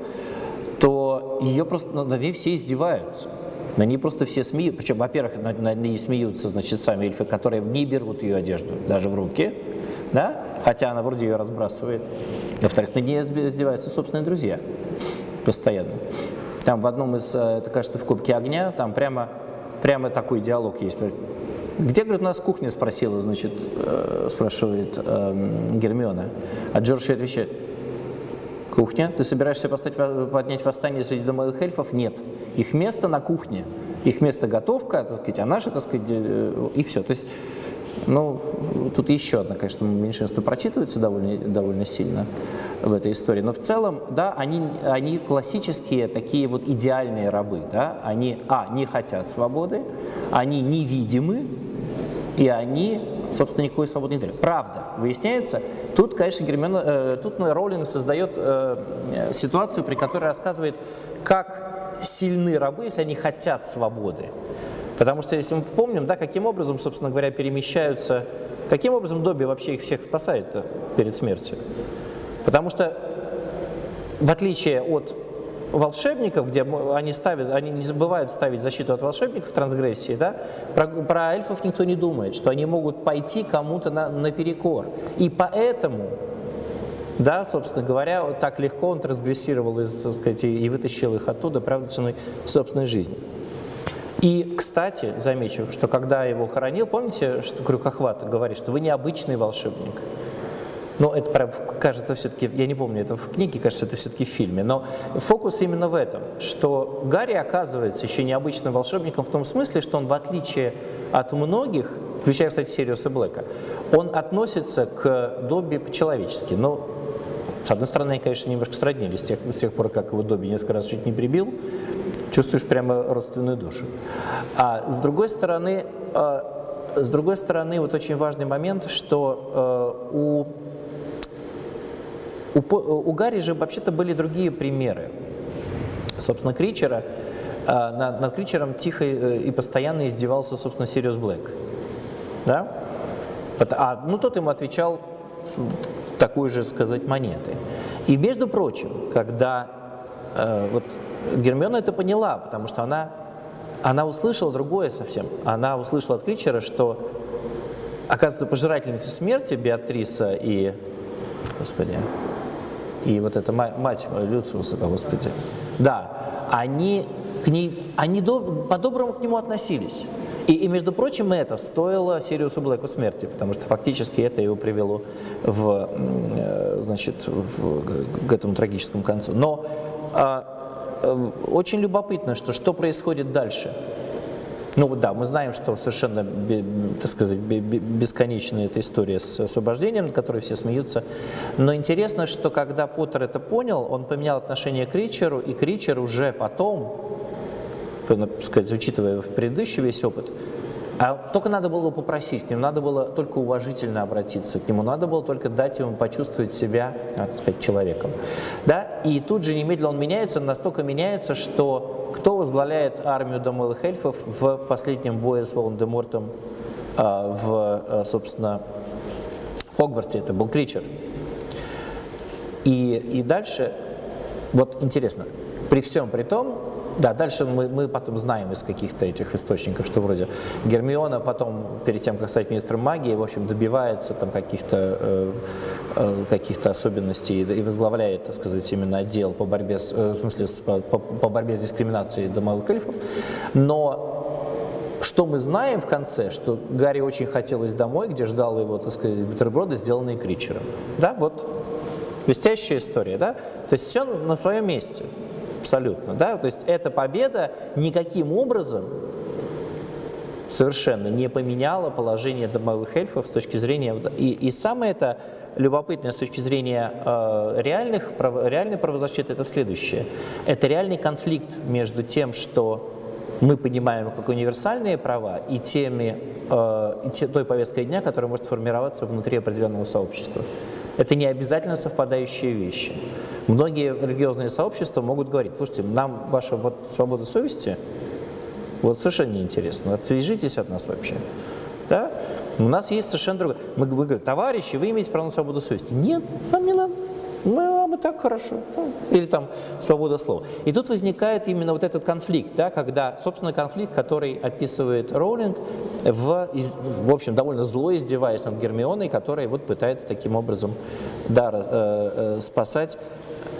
то ее просто над ней все издеваются. На ней просто все смеются. Причем, во-первых, над, над ней смеются, значит, сами эльфы, которые не берут ее одежду даже в руки, да, хотя она вроде ее разбрасывает. Во-вторых, над ней издеваются собственные друзья постоянно. Там в одном из, э, это кажется, в Кубке огня, там прямо, прямо такой диалог есть. Где, говорит, нас кухня спросила, значит, э, спрашивает э, Гермиона. А Джордж отвечает, Кухня. Ты собираешься поставить, поднять восстание среди домовых эльфов? Нет. Их место на кухне. Их место готовка, так сказать, а наше, так сказать, э, и все. То есть, ну, тут еще одна, конечно, меньшинство прочитывается довольно, довольно сильно в этой истории. Но в целом, да, они, они классические такие вот идеальные рабы, да. Они, а, не хотят свободы, они невидимы, и они, собственно, никакой свободы не дают. Правда, выясняется, тут, конечно, Гермиона, э, тут Роулинг создает э, ситуацию, при которой рассказывает, как сильны рабы, если они хотят свободы. Потому что, если мы помним, да, каким образом, собственно говоря, перемещаются, каким образом Добби вообще их всех спасает перед смертью. Потому что, в отличие от волшебников, где они, ставят, они не забывают ставить защиту от волшебников в трансгрессии, да, про, про эльфов никто не думает, что они могут пойти кому-то на, наперекор. И поэтому, да, собственно говоря, так легко он трансгрессировал из, сказать, и вытащил их оттуда, правда, ценой собственной жизни. И, кстати, замечу, что когда его хоронил, помните, что Крюкохват говорит, что вы необычный волшебник. Но это прям кажется все-таки, я не помню, это в книге, кажется, это все-таки в фильме. Но фокус именно в этом, что Гарри оказывается еще необычным волшебником в том смысле, что он в отличие от многих, включая, кстати, Сириуса Блэка, он относится к Добби по-человечески. Но, с одной стороны, они, конечно, немножко сроднились с тех, с тех пор, как его Добби несколько раз чуть не прибил, чувствуешь прямо родственную душу. А с другой стороны, э, с другой стороны, вот очень важный момент, что э, у у, у Гарри же вообще-то были другие примеры. Собственно, Кричера, а, над, над Кричером тихо э, и постоянно издевался, собственно, Сириус Блэк. Да? А, ну, тот ему отвечал такой же, сказать, монеты. И, между прочим, когда э, вот Гермиона это поняла, потому что она, она услышала другое совсем. Она услышала от Кричера, что, оказывается, пожирательницы смерти Беатриса и... Господи, и вот эта мать Люциуса, да, Господи, да, они, к ней, они по-доброму к нему относились. И, и, между прочим, это стоило Сириусу Блэку смерти, потому что фактически это его привело в, э, значит, в, к этому трагическому концу. Но а, очень любопытно, что, что происходит дальше. Ну да, мы знаем, что совершенно, так сказать, бесконечная эта история с освобождением, над которой все смеются. Но интересно, что когда Поттер это понял, он поменял отношение к Ричеру, и Кричер уже потом, так сказать, учитывая предыдущий весь опыт, а только надо было попросить, к нему надо было только уважительно обратиться, к нему надо было только дать ему почувствовать себя, так сказать, человеком. Да? И тут же немедленно он меняется, он настолько меняется, что кто возглавляет армию домовых эльфов в последнем бое с Волан-де-Мортом а, в, а, собственно, Хогвартсе, это был Кричер. И, и дальше, вот интересно, при всем при том, да, дальше мы, мы потом знаем из каких-то этих источников, что вроде Гермиона потом, перед тем, как стать министром магии, в общем, добивается там каких-то э, э, каких-то особенностей и возглавляет, так сказать, именно отдел по борьбе с, э, в смысле, с, по, по борьбе с дискриминацией домовых эльфов. Но что мы знаем в конце, что Гарри очень хотелось домой, где ждал его, так сказать, бутерброды, сделанные Кричером. Да, вот блестящая история, да? То есть все на своем месте абсолютно. Да? То есть эта победа никаким образом совершенно не поменяла положение домовых эльфов с точки зрения... И, и самое это любопытное с точки зрения э, реальных, прав, реальной правозащиты, это следующее. Это реальный конфликт между тем, что мы понимаем как универсальные права, и, теми, э, те, той повесткой дня, которая может формироваться внутри определенного сообщества. Это не обязательно совпадающие вещи. Многие религиозные сообщества могут говорить, слушайте, нам ваша вот свобода совести вот совершенно неинтересно, отвяжитесь от нас вообще. Да? У нас есть совершенно другое. Мы, мы говорим, товарищи, вы имеете право на свободу совести. Нет, нам не надо. Мы, а мы так хорошо. Или там свобода слова. И тут возникает именно вот этот конфликт, да, когда, собственно, конфликт, который описывает Роулинг, в, в общем, довольно зло издеваясь над Гермионой, которая вот пытается таким образом да, э, э, спасать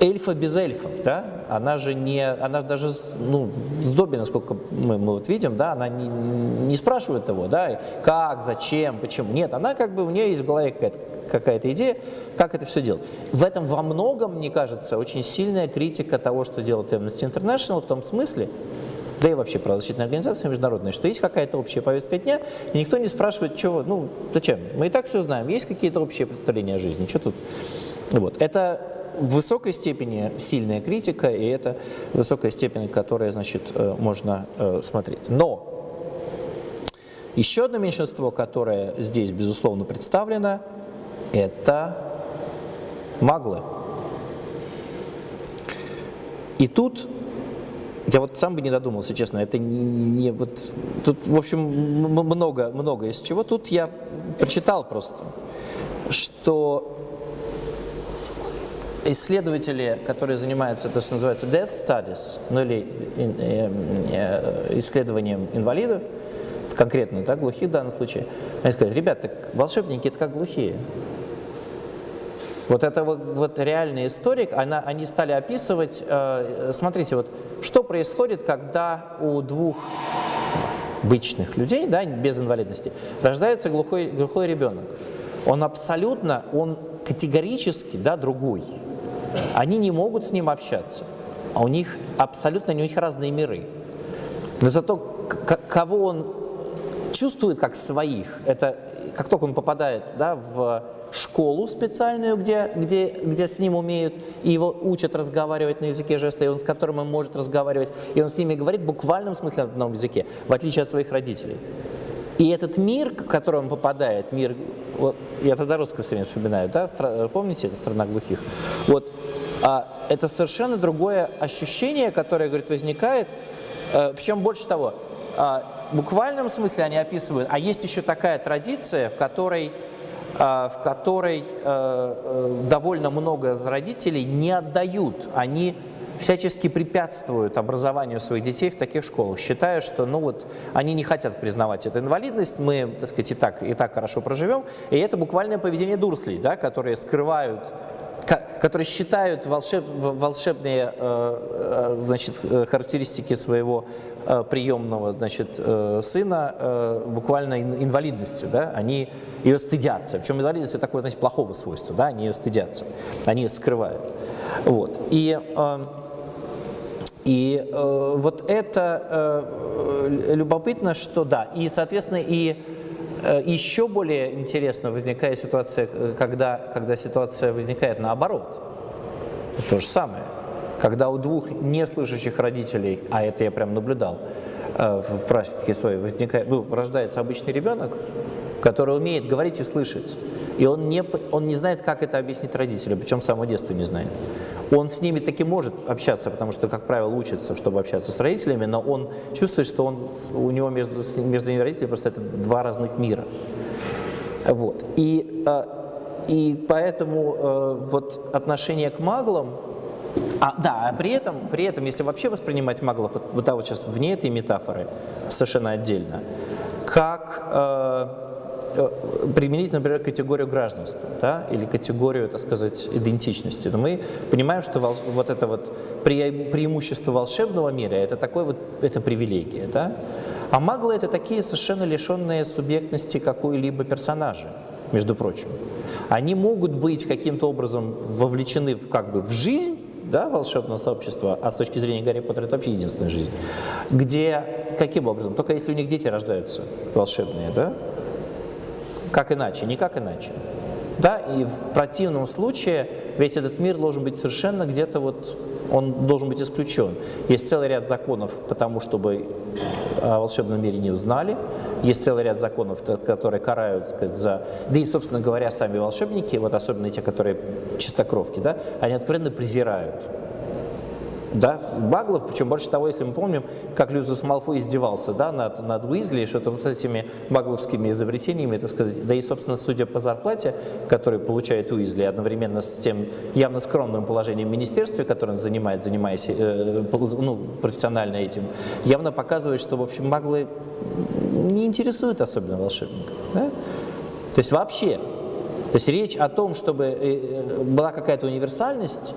эльфа без эльфов, да, она же не, она даже, ну, с Добби, насколько мы, мы вот видим, да, она не, не спрашивает его, да, как, зачем, почему, нет, она как бы, у нее есть в голове какая-то какая идея, как это все делать. В этом во многом, мне кажется, очень сильная критика того, что делает Amnesty International, в том смысле, да и вообще правозащитная организация международная, что есть какая-то общая повестка дня, и никто не спрашивает, чего, ну, зачем? Мы и так все знаем, есть какие-то общие представления о жизни, что тут? Вот. Это в высокой степени сильная критика, и это высокая степень, которая, значит, э, можно э, смотреть. Но еще одно меньшинство, которое здесь, безусловно, представлено, это маглы. И тут я вот сам бы не додумался, честно, это не, не вот тут, в общем, много, много из чего. Тут я прочитал просто, что исследователи, которые занимаются, то, что называется death studies, ну или э, э, исследованием инвалидов, конкретно, да, глухих в данном случае, они сказали, ребят, так волшебники это как глухие. Вот это вот, вот реальная история, она, они стали описывать, э, смотрите, вот что происходит, когда у двух обычных людей, да, без инвалидности, рождается глухой, глухой ребенок. Он абсолютно, он категорически да, другой. Они не могут с ним общаться, а у них абсолютно у них разные миры. Но зато кого он чувствует как своих, это как только он попадает да, в школу специальную, где, где, где с ним умеют, и его учат разговаривать на языке жеста, и он с которым он может разговаривать, и он с ними говорит в буквальном смысле на одном языке, в отличие от своих родителей. И этот мир, в который он попадает, мир, вот, я тогда русского все время вспоминаю, да, стра, помните, это страна глухих, вот, а, это совершенно другое ощущение, которое, говорит, возникает, а, причем больше того, а, в буквальном смысле они описывают, а есть еще такая традиция, в которой а, в которой э, э, довольно много родителей не отдают, они всячески препятствуют образованию своих детей в таких школах, считая, что ну вот, они не хотят признавать эту инвалидность, мы так сказать, и, так, и так хорошо проживем. И это буквальное поведение дурслей, да, которые скрывают которые считают волшеб, волшебные э, значит, характеристики своего приемного значит, сына буквально инвалидностью. Да? Они ее стыдятся. Причем инвалидность – это такое, знаете, плохого свойства, да, они ее стыдятся, они ее скрывают. Вот. И, э, и э, вот это э, любопытно, что да, и, соответственно, и э, еще более интересно возникает ситуация, когда, когда ситуация возникает наоборот. То же самое. Когда у двух неслышащих родителей, а это я прям наблюдал э, в практике своей, возникает, ну, рождается обычный ребенок, который умеет говорить и слышать. И он не, он не знает, как это объяснить родителям, причем с самого детства не знает. Он с ними таки может общаться, потому что, как правило, учится, чтобы общаться с родителями, но он чувствует, что он, у него между, между ними родителями просто это два разных мира. Вот. И, э, и поэтому э, вот отношение к маглам, а, да, а при этом, при этом, если вообще воспринимать маглов, вот, вот, да, вот сейчас вне этой метафоры, совершенно отдельно, как... Э, применить, например, категорию гражданства да, или категорию, так сказать, идентичности. Но мы понимаем, что вот это вот преимущество волшебного мира – это такое вот, это привилегия. Да? А маглы – это такие совершенно лишенные субъектности какой-либо персонажа, между прочим. Они могут быть каким-то образом вовлечены в, как бы, в жизнь, да, волшебного сообщества, а с точки зрения Гарри Поттера это вообще единственная жизнь, где, каким образом? Только если у них дети рождаются волшебные, да, как иначе? Никак иначе. Да, и в противном случае ведь этот мир должен быть совершенно где-то вот, он должен быть исключен. Есть целый ряд законов, потому чтобы о волшебном мире не узнали. Есть целый ряд законов, которые карают сказать, за... Да и, собственно говоря, сами волшебники, вот особенно те, которые чистокровки, да, они откровенно презирают да, Баглов, причем больше того, если мы помним, как Люциус Малфой издевался да, над, над Уизли, что-то вот этими багловскими изобретениями, так сказать, да и, собственно, судя по зарплате, которую получает Уизли, одновременно с тем явно скромным положением в министерстве, которое он занимает, занимаясь э, ну, профессионально этим, явно показывает, что, в общем, маглы не интересуют особенно волшебников. Да? То есть вообще, то есть речь о том, чтобы э, была какая-то универсальность,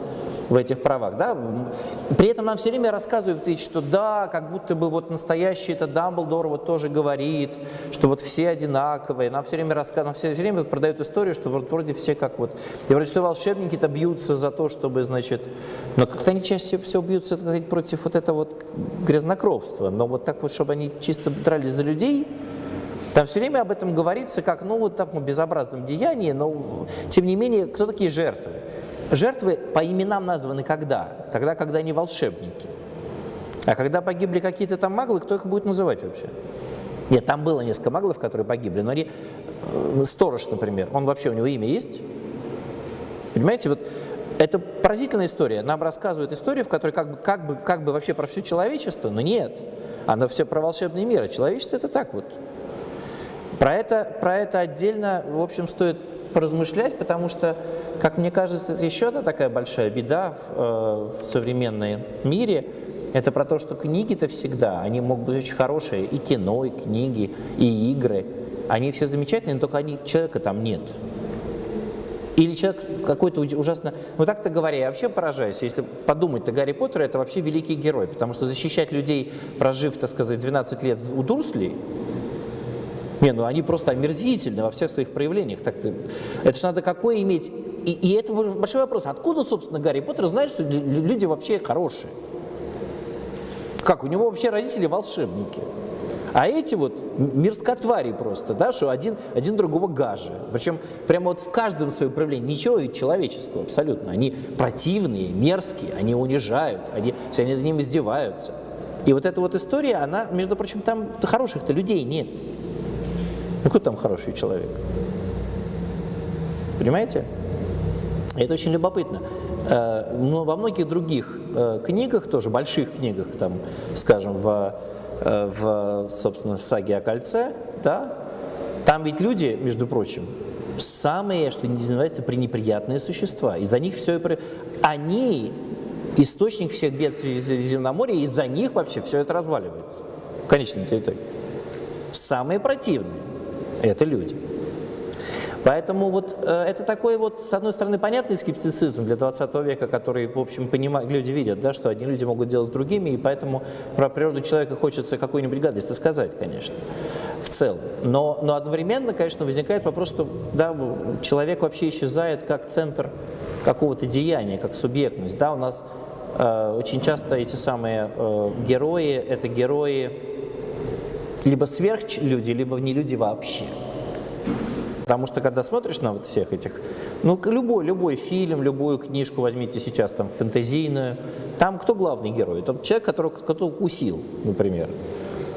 в этих правах. Да? При этом нам все время рассказывают, что да, как будто бы вот настоящий это Дамблдор вот тоже говорит, что вот все одинаковые. Нам все время рассказывают, нам все время продают историю, что вот вроде все как вот... И вроде что волшебники-то бьются за то, чтобы, значит... Но как-то они чаще всего бьются сказать, против вот этого вот грязнокровства. Но вот так вот, чтобы они чисто дрались за людей, там все время об этом говорится как, ну, вот таком безобразном деянии, но, тем не менее, кто такие жертвы? Жертвы по именам названы когда? Тогда, когда они волшебники. А когда погибли какие-то там маглы, кто их будет называть вообще? Нет, там было несколько маглов, которые погибли, но они... Э, сторож, например, он вообще, у него имя есть? Понимаете, вот это поразительная история. Нам рассказывают историю, в которой как бы, как бы, как бы вообще про все человечество, но нет. Она все про волшебный мир, а человечество это так вот. Про это, про это отдельно, в общем, стоит поразмышлять, потому что как мне кажется, еще одна такая большая беда в, э, в современном мире. Это про то, что книги-то всегда, они могут быть очень хорошие, и кино, и книги, и игры. Они все замечательные, но только они, человека там нет. Или человек какой-то ужасно... Ну так-то говоря, я вообще поражаюсь. Если подумать-то, Гарри Поттер это вообще великий герой, потому что защищать людей, прожив, так сказать, 12 лет у Дурсли, не, ну они просто омерзительны во всех своих проявлениях. Так -то, это же надо какое иметь... И, и это большой вопрос. Откуда, собственно, Гарри Поттер знает, что люди вообще хорошие? Как, у него вообще родители волшебники? А эти вот мирскотвари просто, да, что один, один другого гаже. Причем прямо вот в каждом своем проявлении ничего человеческого абсолютно. Они противные, мерзкие, они унижают, они, все они над ним издеваются. И вот эта вот история, она, между прочим, там хороших-то людей нет. Ну, какой там хороший человек? Понимаете? Это очень любопытно. Э, но во многих других э, книгах, тоже больших книгах, там, скажем, в, э, в, собственно, в саге о кольце, да, там ведь люди, между прочим, самые, что называется, пренеприятные существа. Из-за них все... Они источник всех бед Средиземноморья, из-за них вообще все это разваливается. В конечном итоге. Самые противные – это люди. Поэтому вот э, это такой вот, с одной стороны, понятный скептицизм для 20 века, который, в общем, понимают, люди видят, да, что одни люди могут делать с другими, и поэтому про природу человека хочется какую-нибудь гадость сказать, конечно, в целом. Но, но одновременно, конечно, возникает вопрос, что да, человек вообще исчезает как центр какого-то деяния, как субъектность. Да, у нас э, очень часто эти самые э, герои, это герои либо сверхлюди, либо не люди вообще. Потому что когда смотришь на вот всех этих, ну любой, любой фильм, любую книжку возьмите сейчас там фэнтезийную, там кто главный герой? Это человек, которого кто-то укусил, например.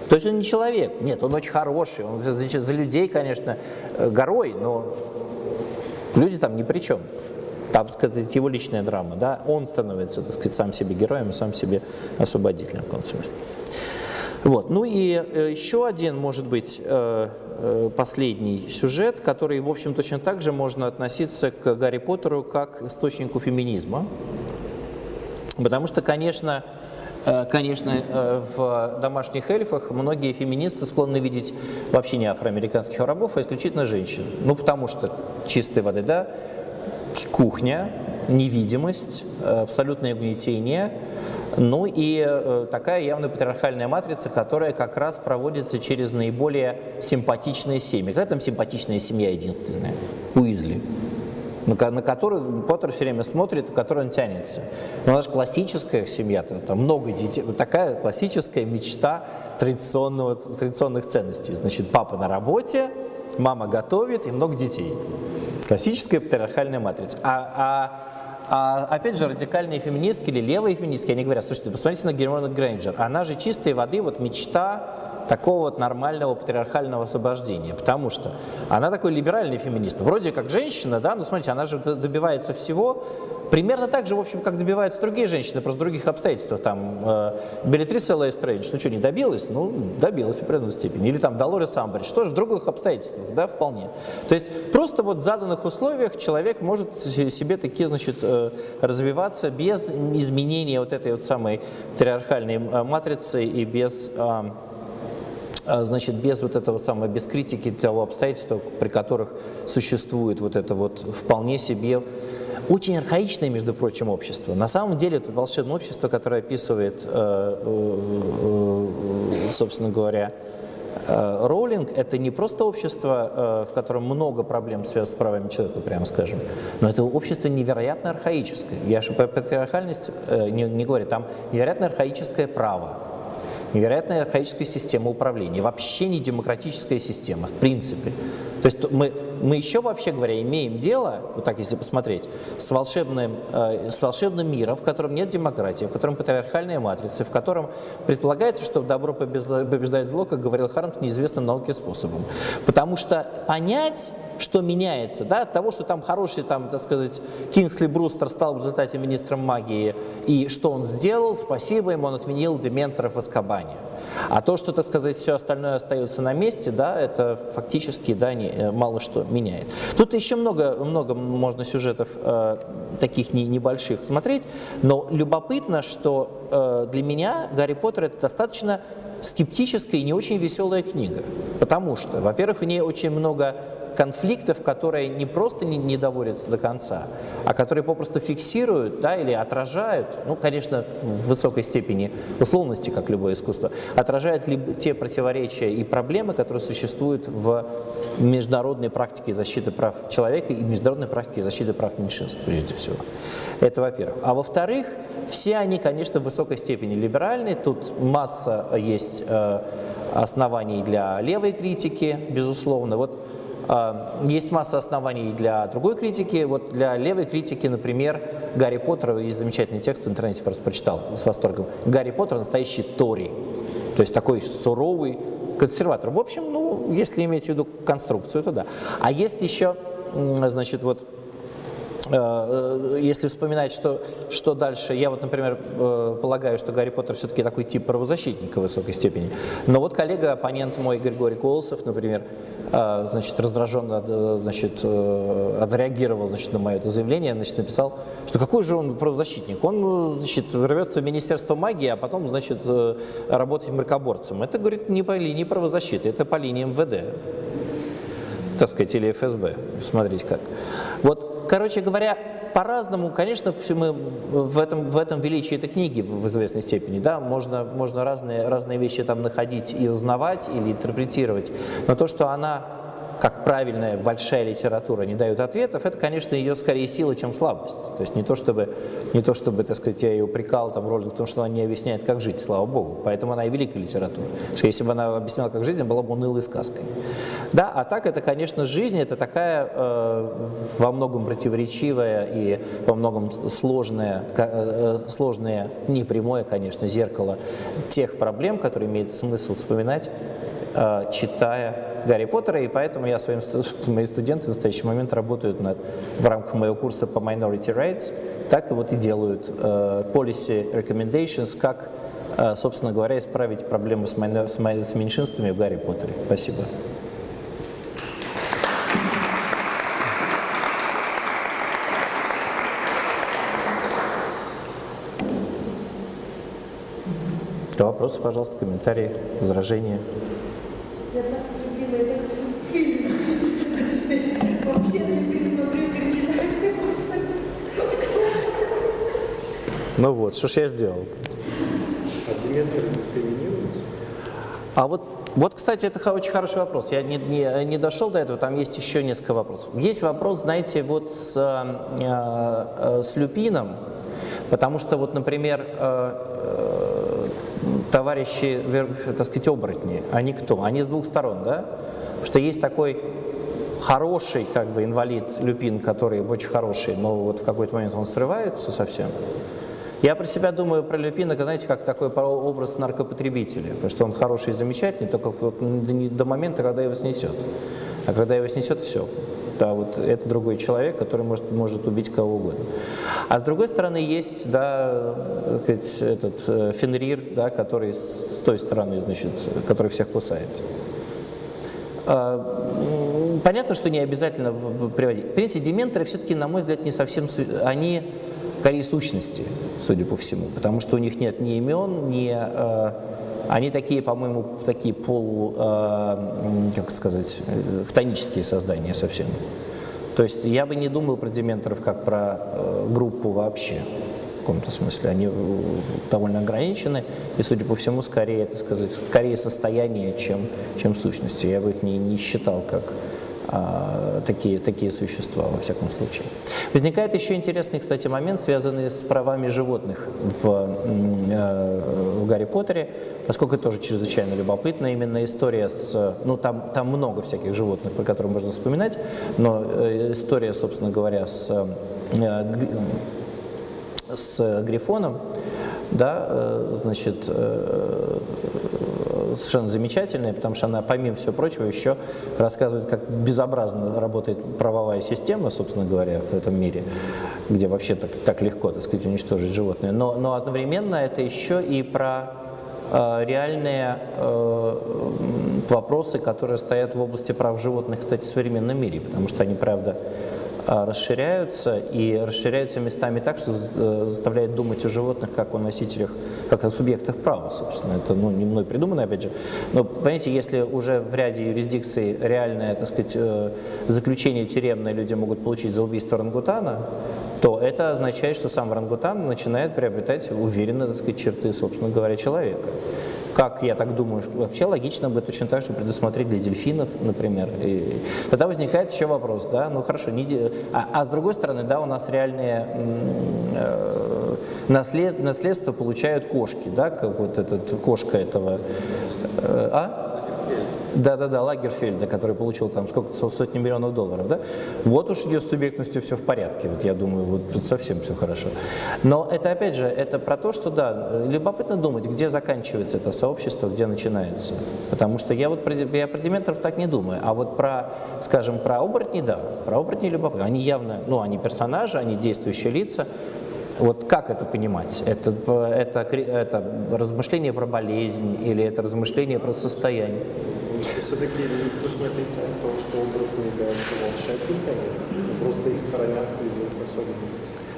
То есть он не человек, нет, он очень хороший, он за, за людей, конечно, э, горой, но люди там ни при чем. Там, так сказать, его личная драма, да, он становится, так сказать, сам себе героем и сам себе освободителем в каком смысле. Вот. Ну и э, еще один, может быть, э, э, последний сюжет, который, в общем, точно так же можно относиться к Гарри Поттеру как источнику феминизма. Потому что, конечно, Конечно, в домашних эльфах многие феминисты склонны видеть вообще не афроамериканских рабов, а исключительно женщин. Ну, потому что чистой воды, да, кухня, невидимость, абсолютное угнетение – ну и э, такая явно патриархальная матрица, которая как раз проводится через наиболее симпатичные семьи. Какая там симпатичная семья единственная? Уизли на, на которую Поттер все время смотрит, к которой он тянется. Но она же классическая семья, там, там много детей, вот такая классическая мечта традиционного, традиционных ценностей. Значит, папа на работе, мама готовит и много детей. Классическая патриархальная матрица. А, а а, опять же, радикальные феминистки или левые феминистки, они говорят, слушайте, посмотрите на Гермиону Грейнджер, она же чистой воды, вот мечта такого вот нормального патриархального освобождения, потому что она такой либеральный феминист. Вроде как женщина, да, но смотрите, она же добивается всего, примерно так же, в общем, как добиваются другие женщины, просто в других обстоятельствах. Там э, Беллатриса Лестрейндж, ну что, не добилась? Ну, добилась в определенной степени. Или там Долорес Амбридж, тоже в других обстоятельствах, да, вполне. То есть просто вот в заданных условиях человек может себе такие, значит, э, развиваться без изменения вот этой вот самой патриархальной э, матрицы и без... Э, значит, без вот этого самого, без критики того обстоятельства, при которых существует вот это вот вполне себе очень архаичное, между прочим, общество. На самом деле это волшебное общество, которое описывает, э, э, э, собственно говоря, Роулинг – это не просто общество, в котором много проблем связано с правами человека, прямо скажем, но это общество невероятно архаическое. Я же про патриархальность не, не говорю, там невероятно архаическое право, невероятная архаическая система управления, вообще не демократическая система, в принципе. То есть мы, мы еще, вообще говоря, имеем дело, вот так если посмотреть, с волшебным, э, с волшебным миром, в котором нет демократии, в котором патриархальная матрица, в котором предполагается, что добро побеждает зло, как говорил Хармс, неизвестным науке способом. Потому что понять что меняется, да, от того, что там хороший, там, так сказать, Кингсли Брустер стал в результате министром магии, и что он сделал, спасибо ему, он отменил дементоров в Аскабане. А то, что, так сказать, все остальное остается на месте, да, это фактически да, не, э, мало что меняет. Тут еще много, много можно сюжетов э, таких не, небольших смотреть, но любопытно, что э, для меня Гарри Поттер это достаточно скептическая и не очень веселая книга. Потому что, во-первых, в ней очень много конфликтов, которые не просто не, не доводятся до конца, а которые попросту фиксируют да, или отражают, ну, конечно, в высокой степени условности, как любое искусство, отражают ли те противоречия и проблемы, которые существуют в международной практике защиты прав человека и международной практике защиты прав меньшинств, прежде всего. Это во-первых. А во-вторых, все они, конечно, в высокой степени либеральны, тут масса есть э, оснований для левой критики, безусловно. Вот есть масса оснований для другой критики. Вот для левой критики, например, Гарри Поттер, есть замечательный текст в интернете, просто прочитал с восторгом. Гарри Поттер настоящий Тори, то есть такой суровый консерватор. В общем, ну, если иметь в виду конструкцию, то да. А есть еще, значит, вот Э, если вспоминать, что, что дальше, я вот, например, э, полагаю, что Гарри Поттер все-таки такой тип правозащитника в высокой степени. Но вот коллега, оппонент мой Григорий Колосов, например, э, значит, раздраженно значит, отреагировал значит, на мое это заявление, значит, написал, что какой же он правозащитник? Он значит, рвется в Министерство магии, а потом значит, работает мракоборцем. Это, говорит, не по линии правозащиты, это по линии МВД так сказать, или ФСБ. Смотрите как. Вот Короче говоря, по-разному, конечно, все мы в этом, в этом величии этой книги в известной степени, да, можно, можно разные, разные вещи там находить и узнавать или интерпретировать, но то, что она как правильная большая литература не дает ответов, это, конечно, ее скорее сила, чем слабость. То есть не то, чтобы, не то, чтобы так сказать, я ее упрекал там, Роллинг в том, что она не объясняет, как жить, слава богу. Поэтому она и великая литература. Что если бы она объясняла, как жить, она была бы унылой сказкой. Да, а так это, конечно, жизнь, это такая э, во многом противоречивая и во многом сложная, э, сложное, не прямое, конечно, зеркало тех проблем, которые имеет смысл вспоминать, э, читая Гарри Поттера, и поэтому я своим мои студенты в настоящий момент работают над, в рамках моего курса по Minority Rights, так и вот и делают э, policy recommendations, как, э, собственно говоря, исправить проблемы с меньшинствами в Гарри Поттере. Спасибо. Вопросы, пожалуйста, комментарии, возражения. Ну вот, что ж я сделал? А дементоры дискриминируются? А вот, вот, кстати, это очень хороший вопрос. Я не, не, не дошел до этого, там есть еще несколько вопросов. Есть вопрос, знаете, вот с, э, э, с люпином, потому что, вот, например, э, э, товарищи, так сказать, оборотни, они кто? Они с двух сторон, да? Потому что есть такой хороший как бы инвалид люпин, который очень хороший, но вот в какой-то момент он срывается совсем. Я про себя думаю, про Люпина, знаете, как такой образ наркопотребителя, потому что он хороший и замечательный, только до момента, когда его снесет. А когда его снесет, все. Да, вот это другой человек, который может, может убить кого угодно. А с другой стороны есть, да, этот э, Фенрир, да, который с той стороны, значит, который всех кусает. А, понятно, что не обязательно приводить. Понимаете, дементоры все-таки, на мой взгляд, не совсем... Они скорее сущности, судя по всему, потому что у них нет ни имен, ни... Э, они такие, по-моему, такие полу, э, как сказать, хтонические создания совсем. То есть я бы не думал про дементоров как про э, группу вообще в каком-то смысле. Они э, довольно ограничены, и, судя по всему, скорее, это сказать, скорее состояние, чем, чем сущности. Я бы их не, не считал как такие, такие существа, во всяком случае. Возникает еще интересный, кстати, момент, связанный с правами животных в, э, в Гарри Поттере, поскольку это тоже чрезвычайно любопытно. Именно история с... Ну, там, там много всяких животных, про которые можно вспоминать, но э, история, собственно говоря, с э, с Грифоном, да, э, значит, э, совершенно замечательная, потому что она, помимо всего прочего, еще рассказывает, как безобразно работает правовая система, собственно говоря, в этом мире, где вообще так, так легко, так сказать, уничтожить животное. Но, но одновременно это еще и про э, реальные э, вопросы, которые стоят в области прав животных, кстати, в современном мире, потому что они, правда, расширяются и расширяются местами так, что э, заставляет думать о животных как о носителях, как о субъектах права, собственно. Это ну, не мной придумано, опять же. Но, понимаете, если уже в ряде юрисдикций реальное, так сказать, э, заключение тюремное люди могут получить за убийство орангутана, то это означает, что сам орангутан начинает приобретать уверенно, так сказать, черты, собственно говоря, человека как я так думаю, вообще логично бы точно так же предусмотреть для дельфинов, например. И тогда возникает еще вопрос, да, ну хорошо, не, а, а с другой стороны, да, у нас реальные э, наслед, наследство получают кошки, да, как вот этот кошка этого, э, а? Да-да-да, Лагерфельда, который получил там сколько сотни миллионов долларов, да? Вот уж идет с субъектностью все в порядке, вот я думаю, вот тут совсем все хорошо. Но это опять же, это про то, что да, любопытно думать, где заканчивается это сообщество, где начинается. Потому что я вот про, я про дементоров так не думаю, а вот про, скажем, про оборотни, да, про оборотни любопытно. Они явно, ну, они персонажи, они действующие лица, вот как это понимать? Это, это, это размышление про болезнь или это размышление про состояние? Все-таки никто же не отрицает то, что оборотни являются волшебниками, просто их сторонятся из.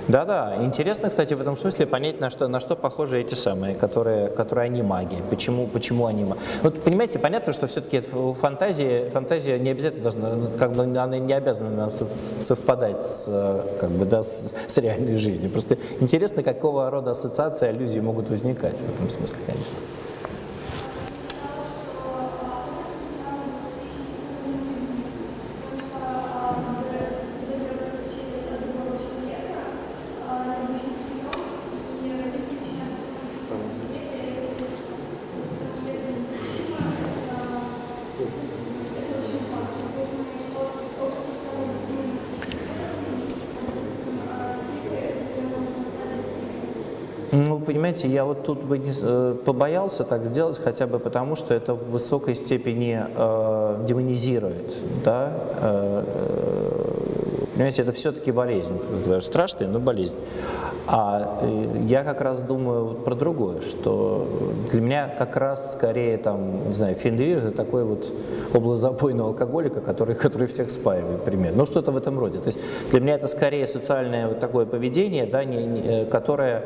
Да-да, интересно, кстати, в этом смысле понять, на что, на что похожи эти самые, которые, которые они маги, почему, почему они маги. Вот, понимаете, понятно, что все-таки фантазия, фантазия не обязательно должна, как бы она не обязана совпадать с, как бы, да, с, с реальной жизнью. Просто интересно, какого рода ассоциации, аллюзии могут возникать в этом смысле, конечно. Понимаете, я вот тут бы не, э, побоялся так сделать, хотя бы потому, что это в высокой степени э, демонизирует. Да? Э, э понимаете, это все-таки болезнь. Страшная, но болезнь. А э, я как раз думаю про другое, что для меня как раз скорее там, не знаю, фендрир это такой вот область запойного алкоголика, который, который всех спаивает, примерно. Ну, что-то в этом роде. То есть для меня это скорее социальное вот такое поведение, да, не, не, которое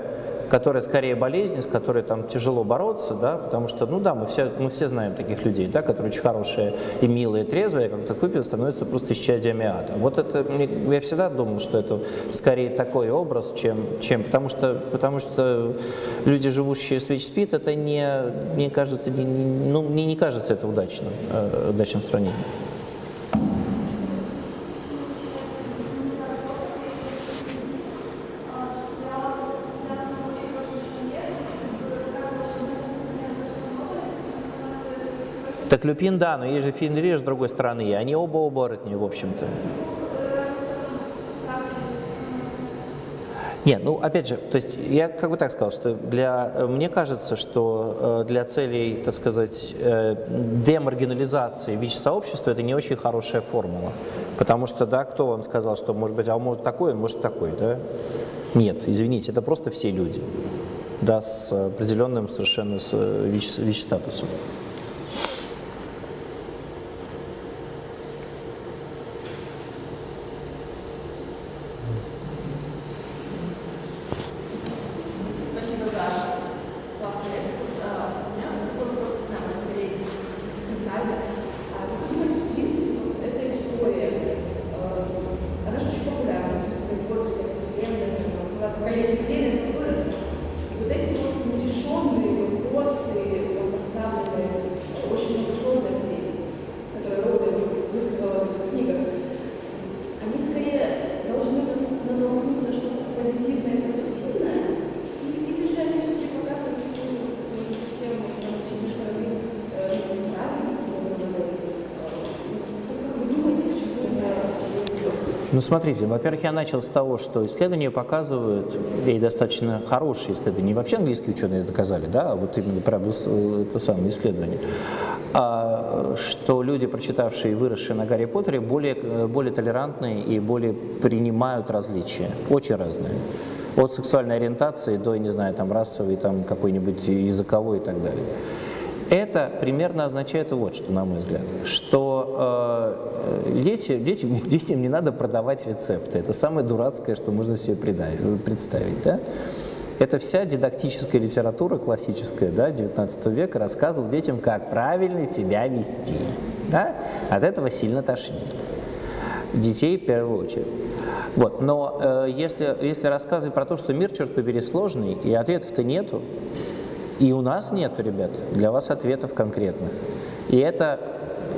которая скорее болезнь, с которой там тяжело бороться, да, потому что, ну да, мы все, мы все знаем таких людей, да, которые очень хорошие и милые, и трезвые, как так выпьют, становятся просто исчадиями ада. Вот это, я всегда думал, что это скорее такой образ, чем, чем потому, что, потому что люди, живущие с ВИЧ-СПИД, это не, не кажется, не, ну, мне не кажется это удачным, э, удачным сравнением. Так Люпин, да, но есть же Фенрир с другой стороны, они оба оборотни, в общем-то. Нет, ну опять же, то есть я как бы так сказал, что для, мне кажется, что э, для целей, так сказать, э, демаргинализации ВИЧ-сообщества это не очень хорошая формула. Потому что, да, кто вам сказал, что может быть, а может такой, может такой, да? Нет, извините, это просто все люди, да, с определенным совершенно ВИЧ-статусом. они Ну, смотрите, во-первых, я начал с того, что исследования показывают, и достаточно хорошие исследования, вообще английские ученые доказали, да, а вот именно про это самое исследование, а, что люди, прочитавшие и выросшие на Гарри Поттере, более, э, более толерантные и более принимают различия, очень разные. От сексуальной ориентации до, я не знаю, там, расовой, там, какой-нибудь языковой и так далее. Это примерно означает вот что, на мой взгляд, что э, дети, детям, детям не надо продавать рецепты. Это самое дурацкое, что можно себе представить. Да? Это вся дидактическая литература классическая да, 19 века рассказывала детям, как правильно себя вести. Да? От этого сильно тошнит. Детей в первую очередь. Вот. Но э, если, если рассказывать про то, что мир, черт побери, сложный, и ответов-то нету, и у нас нету, ребят, для вас ответов конкретных. И это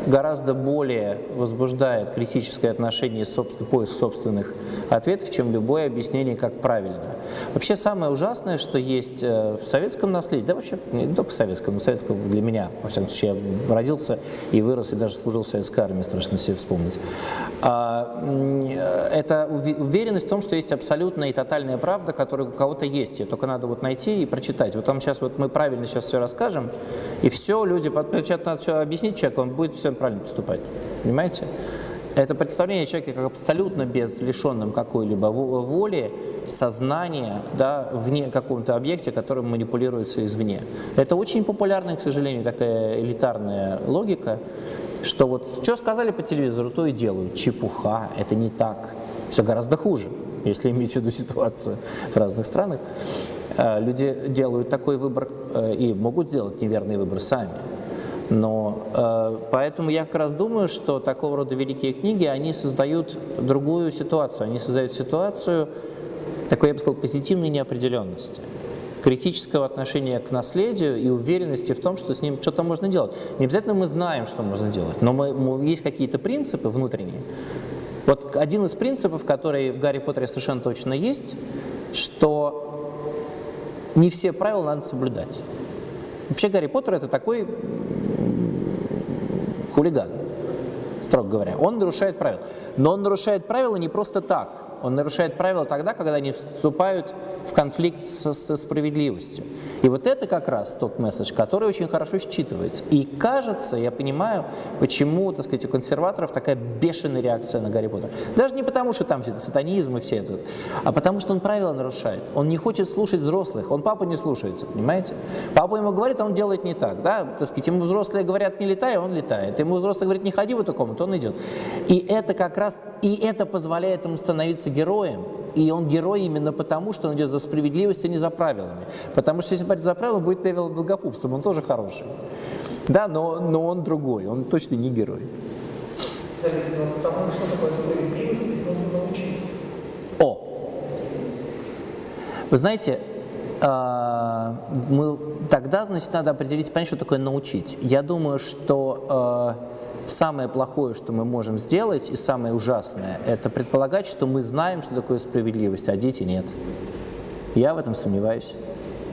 гораздо более возбуждает критическое отношение, собственно, поиск собственных ответов, чем любое объяснение, как правильно. Вообще самое ужасное, что есть э, в советском наследии, да вообще не только в советском, но в советском для меня, во всяком случае, я родился и вырос, и даже служил в советской армии, страшно себе вспомнить. А, это уве- уверенность в том, что есть абсолютная и тотальная правда, которая у кого-то есть, ее только надо вот найти и прочитать. Вот там сейчас вот мы правильно сейчас все расскажем, и все, люди, под- сейчас надо все объяснить человеку, он будет все правильно поступать. Понимаете? Это представление человека как абсолютно без лишенным какой-либо во- воли, сознания, да, вне каком-то объекте, которым манипулируется извне. Это очень популярная, к сожалению, такая элитарная логика, что вот что сказали по телевизору, то и делают. Чепуха, это не так. Все гораздо хуже, если иметь в виду ситуацию в разных странах. Э, Люди делают такой выбор э, и могут сделать неверный выбор сами. Но э, поэтому я как раз думаю, что такого рода великие книги, они создают другую ситуацию. Они создают ситуацию такой, я бы сказал, позитивной неопределенности критического отношения к наследию и уверенности в том, что с ним что-то можно делать. Не обязательно мы знаем, что можно делать, но мы, мы- есть какие-то принципы внутренние. Вот один из принципов, который в Гарри Поттере совершенно точно есть, что не все правила надо соблюдать. Вообще Гарри Поттер это такой хулиган, строго говоря. Он нарушает правила. Но он нарушает правила не просто так. Он нарушает правила тогда, когда они вступают в конфликт со, со справедливостью. И вот это как раз тот месседж, который очень хорошо считывается. И кажется, я понимаю, почему, так сказать, у консерваторов такая бешеная реакция на Гарри Поттера. Даже не потому, что там все это сатанизм и все это, а потому, что он правила нарушает. Он не хочет слушать взрослых, он папу не слушается, понимаете? Папа ему говорит, а он делает не так, да? Так сказать, ему взрослые говорят, не летай, он летает. Ему взрослые говорят, не ходи в эту комнату, он идет. И это как раз, и это позволяет ему становиться героем. И он герой именно потому, что он идет за справедливостью, а не за правилами. Потому что если пойти за правила, будет Невил Долгопупсом, он тоже хороший. Да, но, но он другой, он точно не герой. Подождите, но тому, что такое справедливость, нужно научить. О! Вы знаете, а, мы, тогда, значит, надо определить, понять, что такое научить. Я думаю, что а, самое плохое, что мы можем сделать, и самое ужасное, это предполагать, что мы знаем, что такое справедливость, а дети нет. Я в этом сомневаюсь.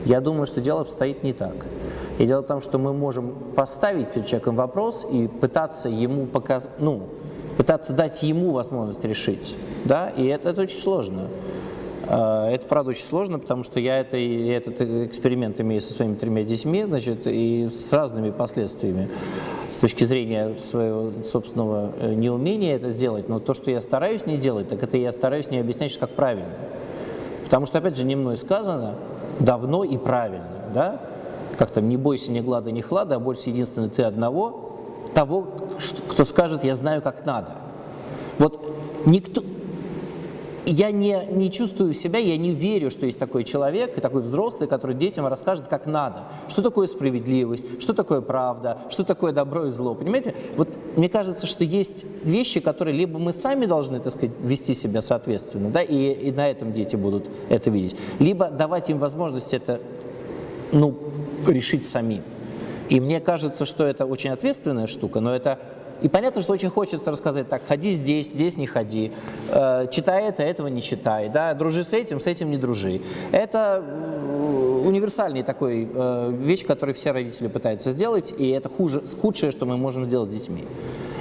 Я думаю, что дело обстоит не так. И дело в том, что мы можем поставить перед человеком вопрос и пытаться ему показать, ну, пытаться дать ему возможность решить, да, и это, это очень сложно. А, Это, правда, очень сложно, потому что я это, и этот эксперимент имею со своими тремя детьми, значит, и с разными последствиями с точки зрения своего собственного э, неумения это сделать. Но то, что я стараюсь не делать, так это я стараюсь не объяснять, как правильно. Потому что, опять же, не мной сказано, давно и правильно, да? Как там, не бойся ни глада, ни хлада, а бойся единственно ты одного, того, кто скажет, я знаю, как надо. Вот никто, я не, не чувствую себя, я не верю, что есть такой человек и такой взрослый, который детям расскажет, как надо. Что такое справедливость, что такое правда, что такое добро и зло. Понимаете? Вот мне кажется, что есть вещи, которые либо мы сами должны, так сказать, вести себя соответственно, да, и, и на этом дети будут это видеть, либо давать им возможность это, ну, решить самим. И мне кажется, что это очень ответственная штука, но это И понятно, что очень хочется рассказать так, ходи здесь, здесь не ходи, э, читай это, этого не читай, да, дружи с этим, с этим не дружи. Это э, универсальный такой э, вещь, который все родители пытаются сделать, и это хуже, худшее, что мы можем сделать с детьми.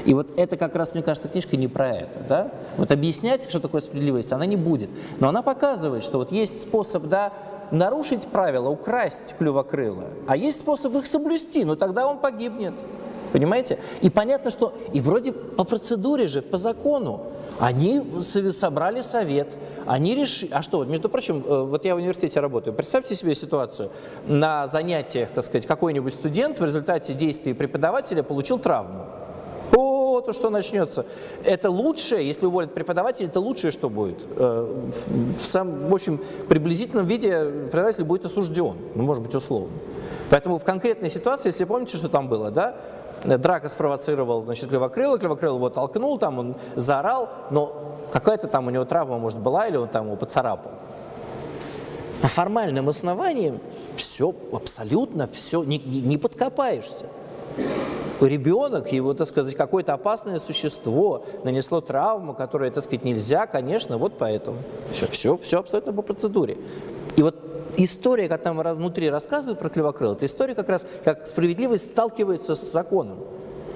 И вот это как раз, мне кажется, книжка не про это. Да? Вот объяснять, что такое справедливость, она не будет. Но она показывает, что вот есть способ да, нарушить правила, украсть клювокрыло, а есть способ их соблюсти, но тогда он погибнет. Понимаете? И понятно, что и вроде по процедуре же, по закону, они собрали совет, они решили... А что, между прочим, э, вот я в университете работаю. Представьте себе ситуацию. На занятиях, так сказать, какой-нибудь студент в результате действий преподавателя получил травму. О, то что начнется. Это лучшее, если уволят преподавателя, это лучшее, что будет. Э, в, сам, в общем, приблизительном виде преподаватель будет осужден, ну, может быть, условно. Поэтому в конкретной ситуации, если помните, что там было, да, драка спровоцировал, значит, Кривокрыло, Кривокрыло его толкнул, там он заорал, но какая-то там у него травма, может, была, или он там его поцарапал. По формальным основаниям все, абсолютно все, не, не подкопаешься ребенок, его, так сказать, какое-то опасное существо нанесло травму, которую, так сказать, нельзя, конечно, вот поэтому. Все, все, все абсолютно по процедуре. И вот история, как там внутри рассказывают про Клевокрыл, это история как раз, как справедливость сталкивается с законом.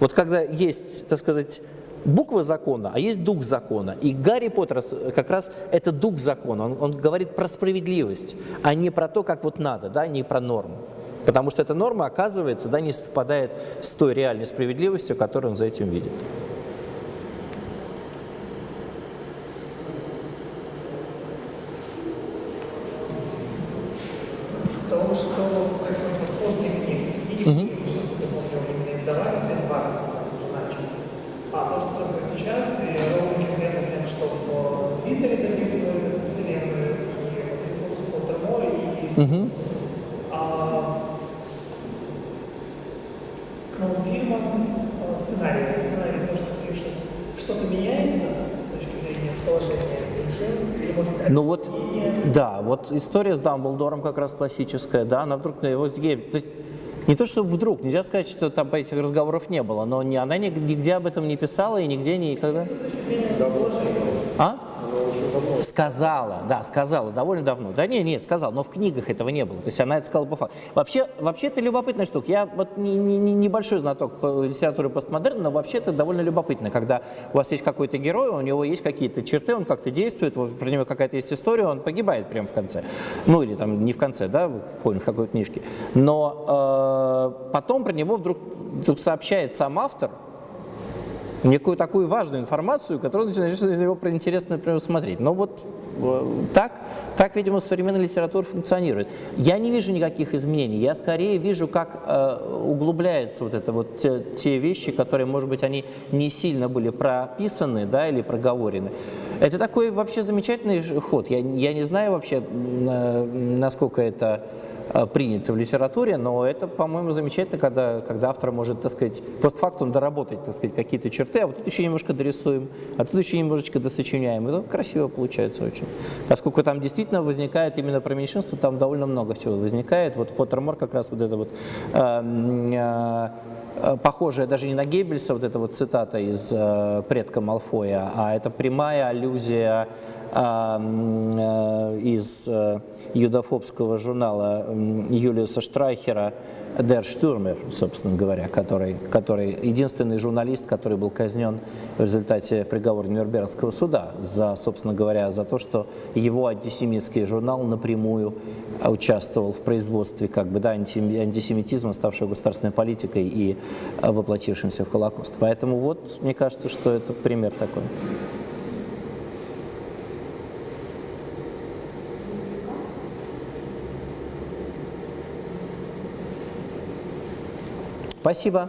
Вот когда есть, так сказать, буква закона, а есть дух закона. И Гарри Поттер как раз это дух закона. Он, он говорит про справедливость, а не про то, как вот надо, да, не про норму. Потому что эта норма, оказывается, да, не совпадает с той реальной справедливостью, которую он за этим видит. Том, что происходит после книги, книги, что после времени издавались, лет 20 уже начали. А то, что происходит сейчас, и Роулинг известно тем, что в Твиттере дописывает эту вселенную, и вот ресурс Поттермор, и угу. сценарий, сценарий то, что пишет, что-то меняется с точки зрения положения меньшинств, или, может быть, ну вот, да, вот история с Дамблдором как раз классическая, да, она вдруг на его то есть не то, что вдруг, нельзя сказать, что там этих разговоров не было, но не, она нигде об этом не писала и нигде никогда. А? Сказала, да, сказала, довольно давно. Да нет, нет, сказала, но в книгах этого не было. То есть она это сказала по факту. Вообще, вообще это любопытная штука. Я вот не, не, не, небольшой знаток по литературе постмодерна, но вообще это довольно любопытно, когда у вас есть какой-то герой, у него есть какие-то черты, он как-то действует, вот, про него какая-то есть история, он погибает прямо в конце. Ну или там не в конце, да, помню, в какой книжке. Но э, потом про него вдруг, вдруг сообщает сам автор, некую такую важную информацию, которую начинаешь его интересно, например, смотреть. Но вот так, так, видимо, современная литература функционирует. Я не вижу никаких изменений, я скорее вижу, как э, углубляются вот это вот те, те вещи, которые, может быть, они не сильно были прописаны, да, или проговорены. Это такой вообще замечательный ход. Я, я не знаю вообще, насколько это Э, принято в литературе, но это, по-моему, замечательно, когда, когда автор может, так сказать, постфактум доработать, так сказать, какие-то черты, а вот тут еще немножко дорисуем, а тут еще немножечко досочиняем. Это красиво получается очень. Поскольку там действительно возникает именно про меньшинство, там довольно много чего возникает. Вот Поттермор как раз вот это вот э, э, похожая даже не на Геббельса, вот эта вот цитата из э, «Предка Малфоя», а это прямая аллюзия э, из э, юдофобского журнала Юлиуса Штрайхера Дер Штурмер, собственно говоря, который, который единственный журналист, который был казнен в результате приговора Нюрнбергского суда за, собственно говоря, за то, что его антисемитский журнал напрямую участвовал в производстве как бы, да, антисемитизма, ставшего государственной политикой и воплотившимся в Холокост. Поэтому вот, мне кажется, что это пример такой. Спасибо.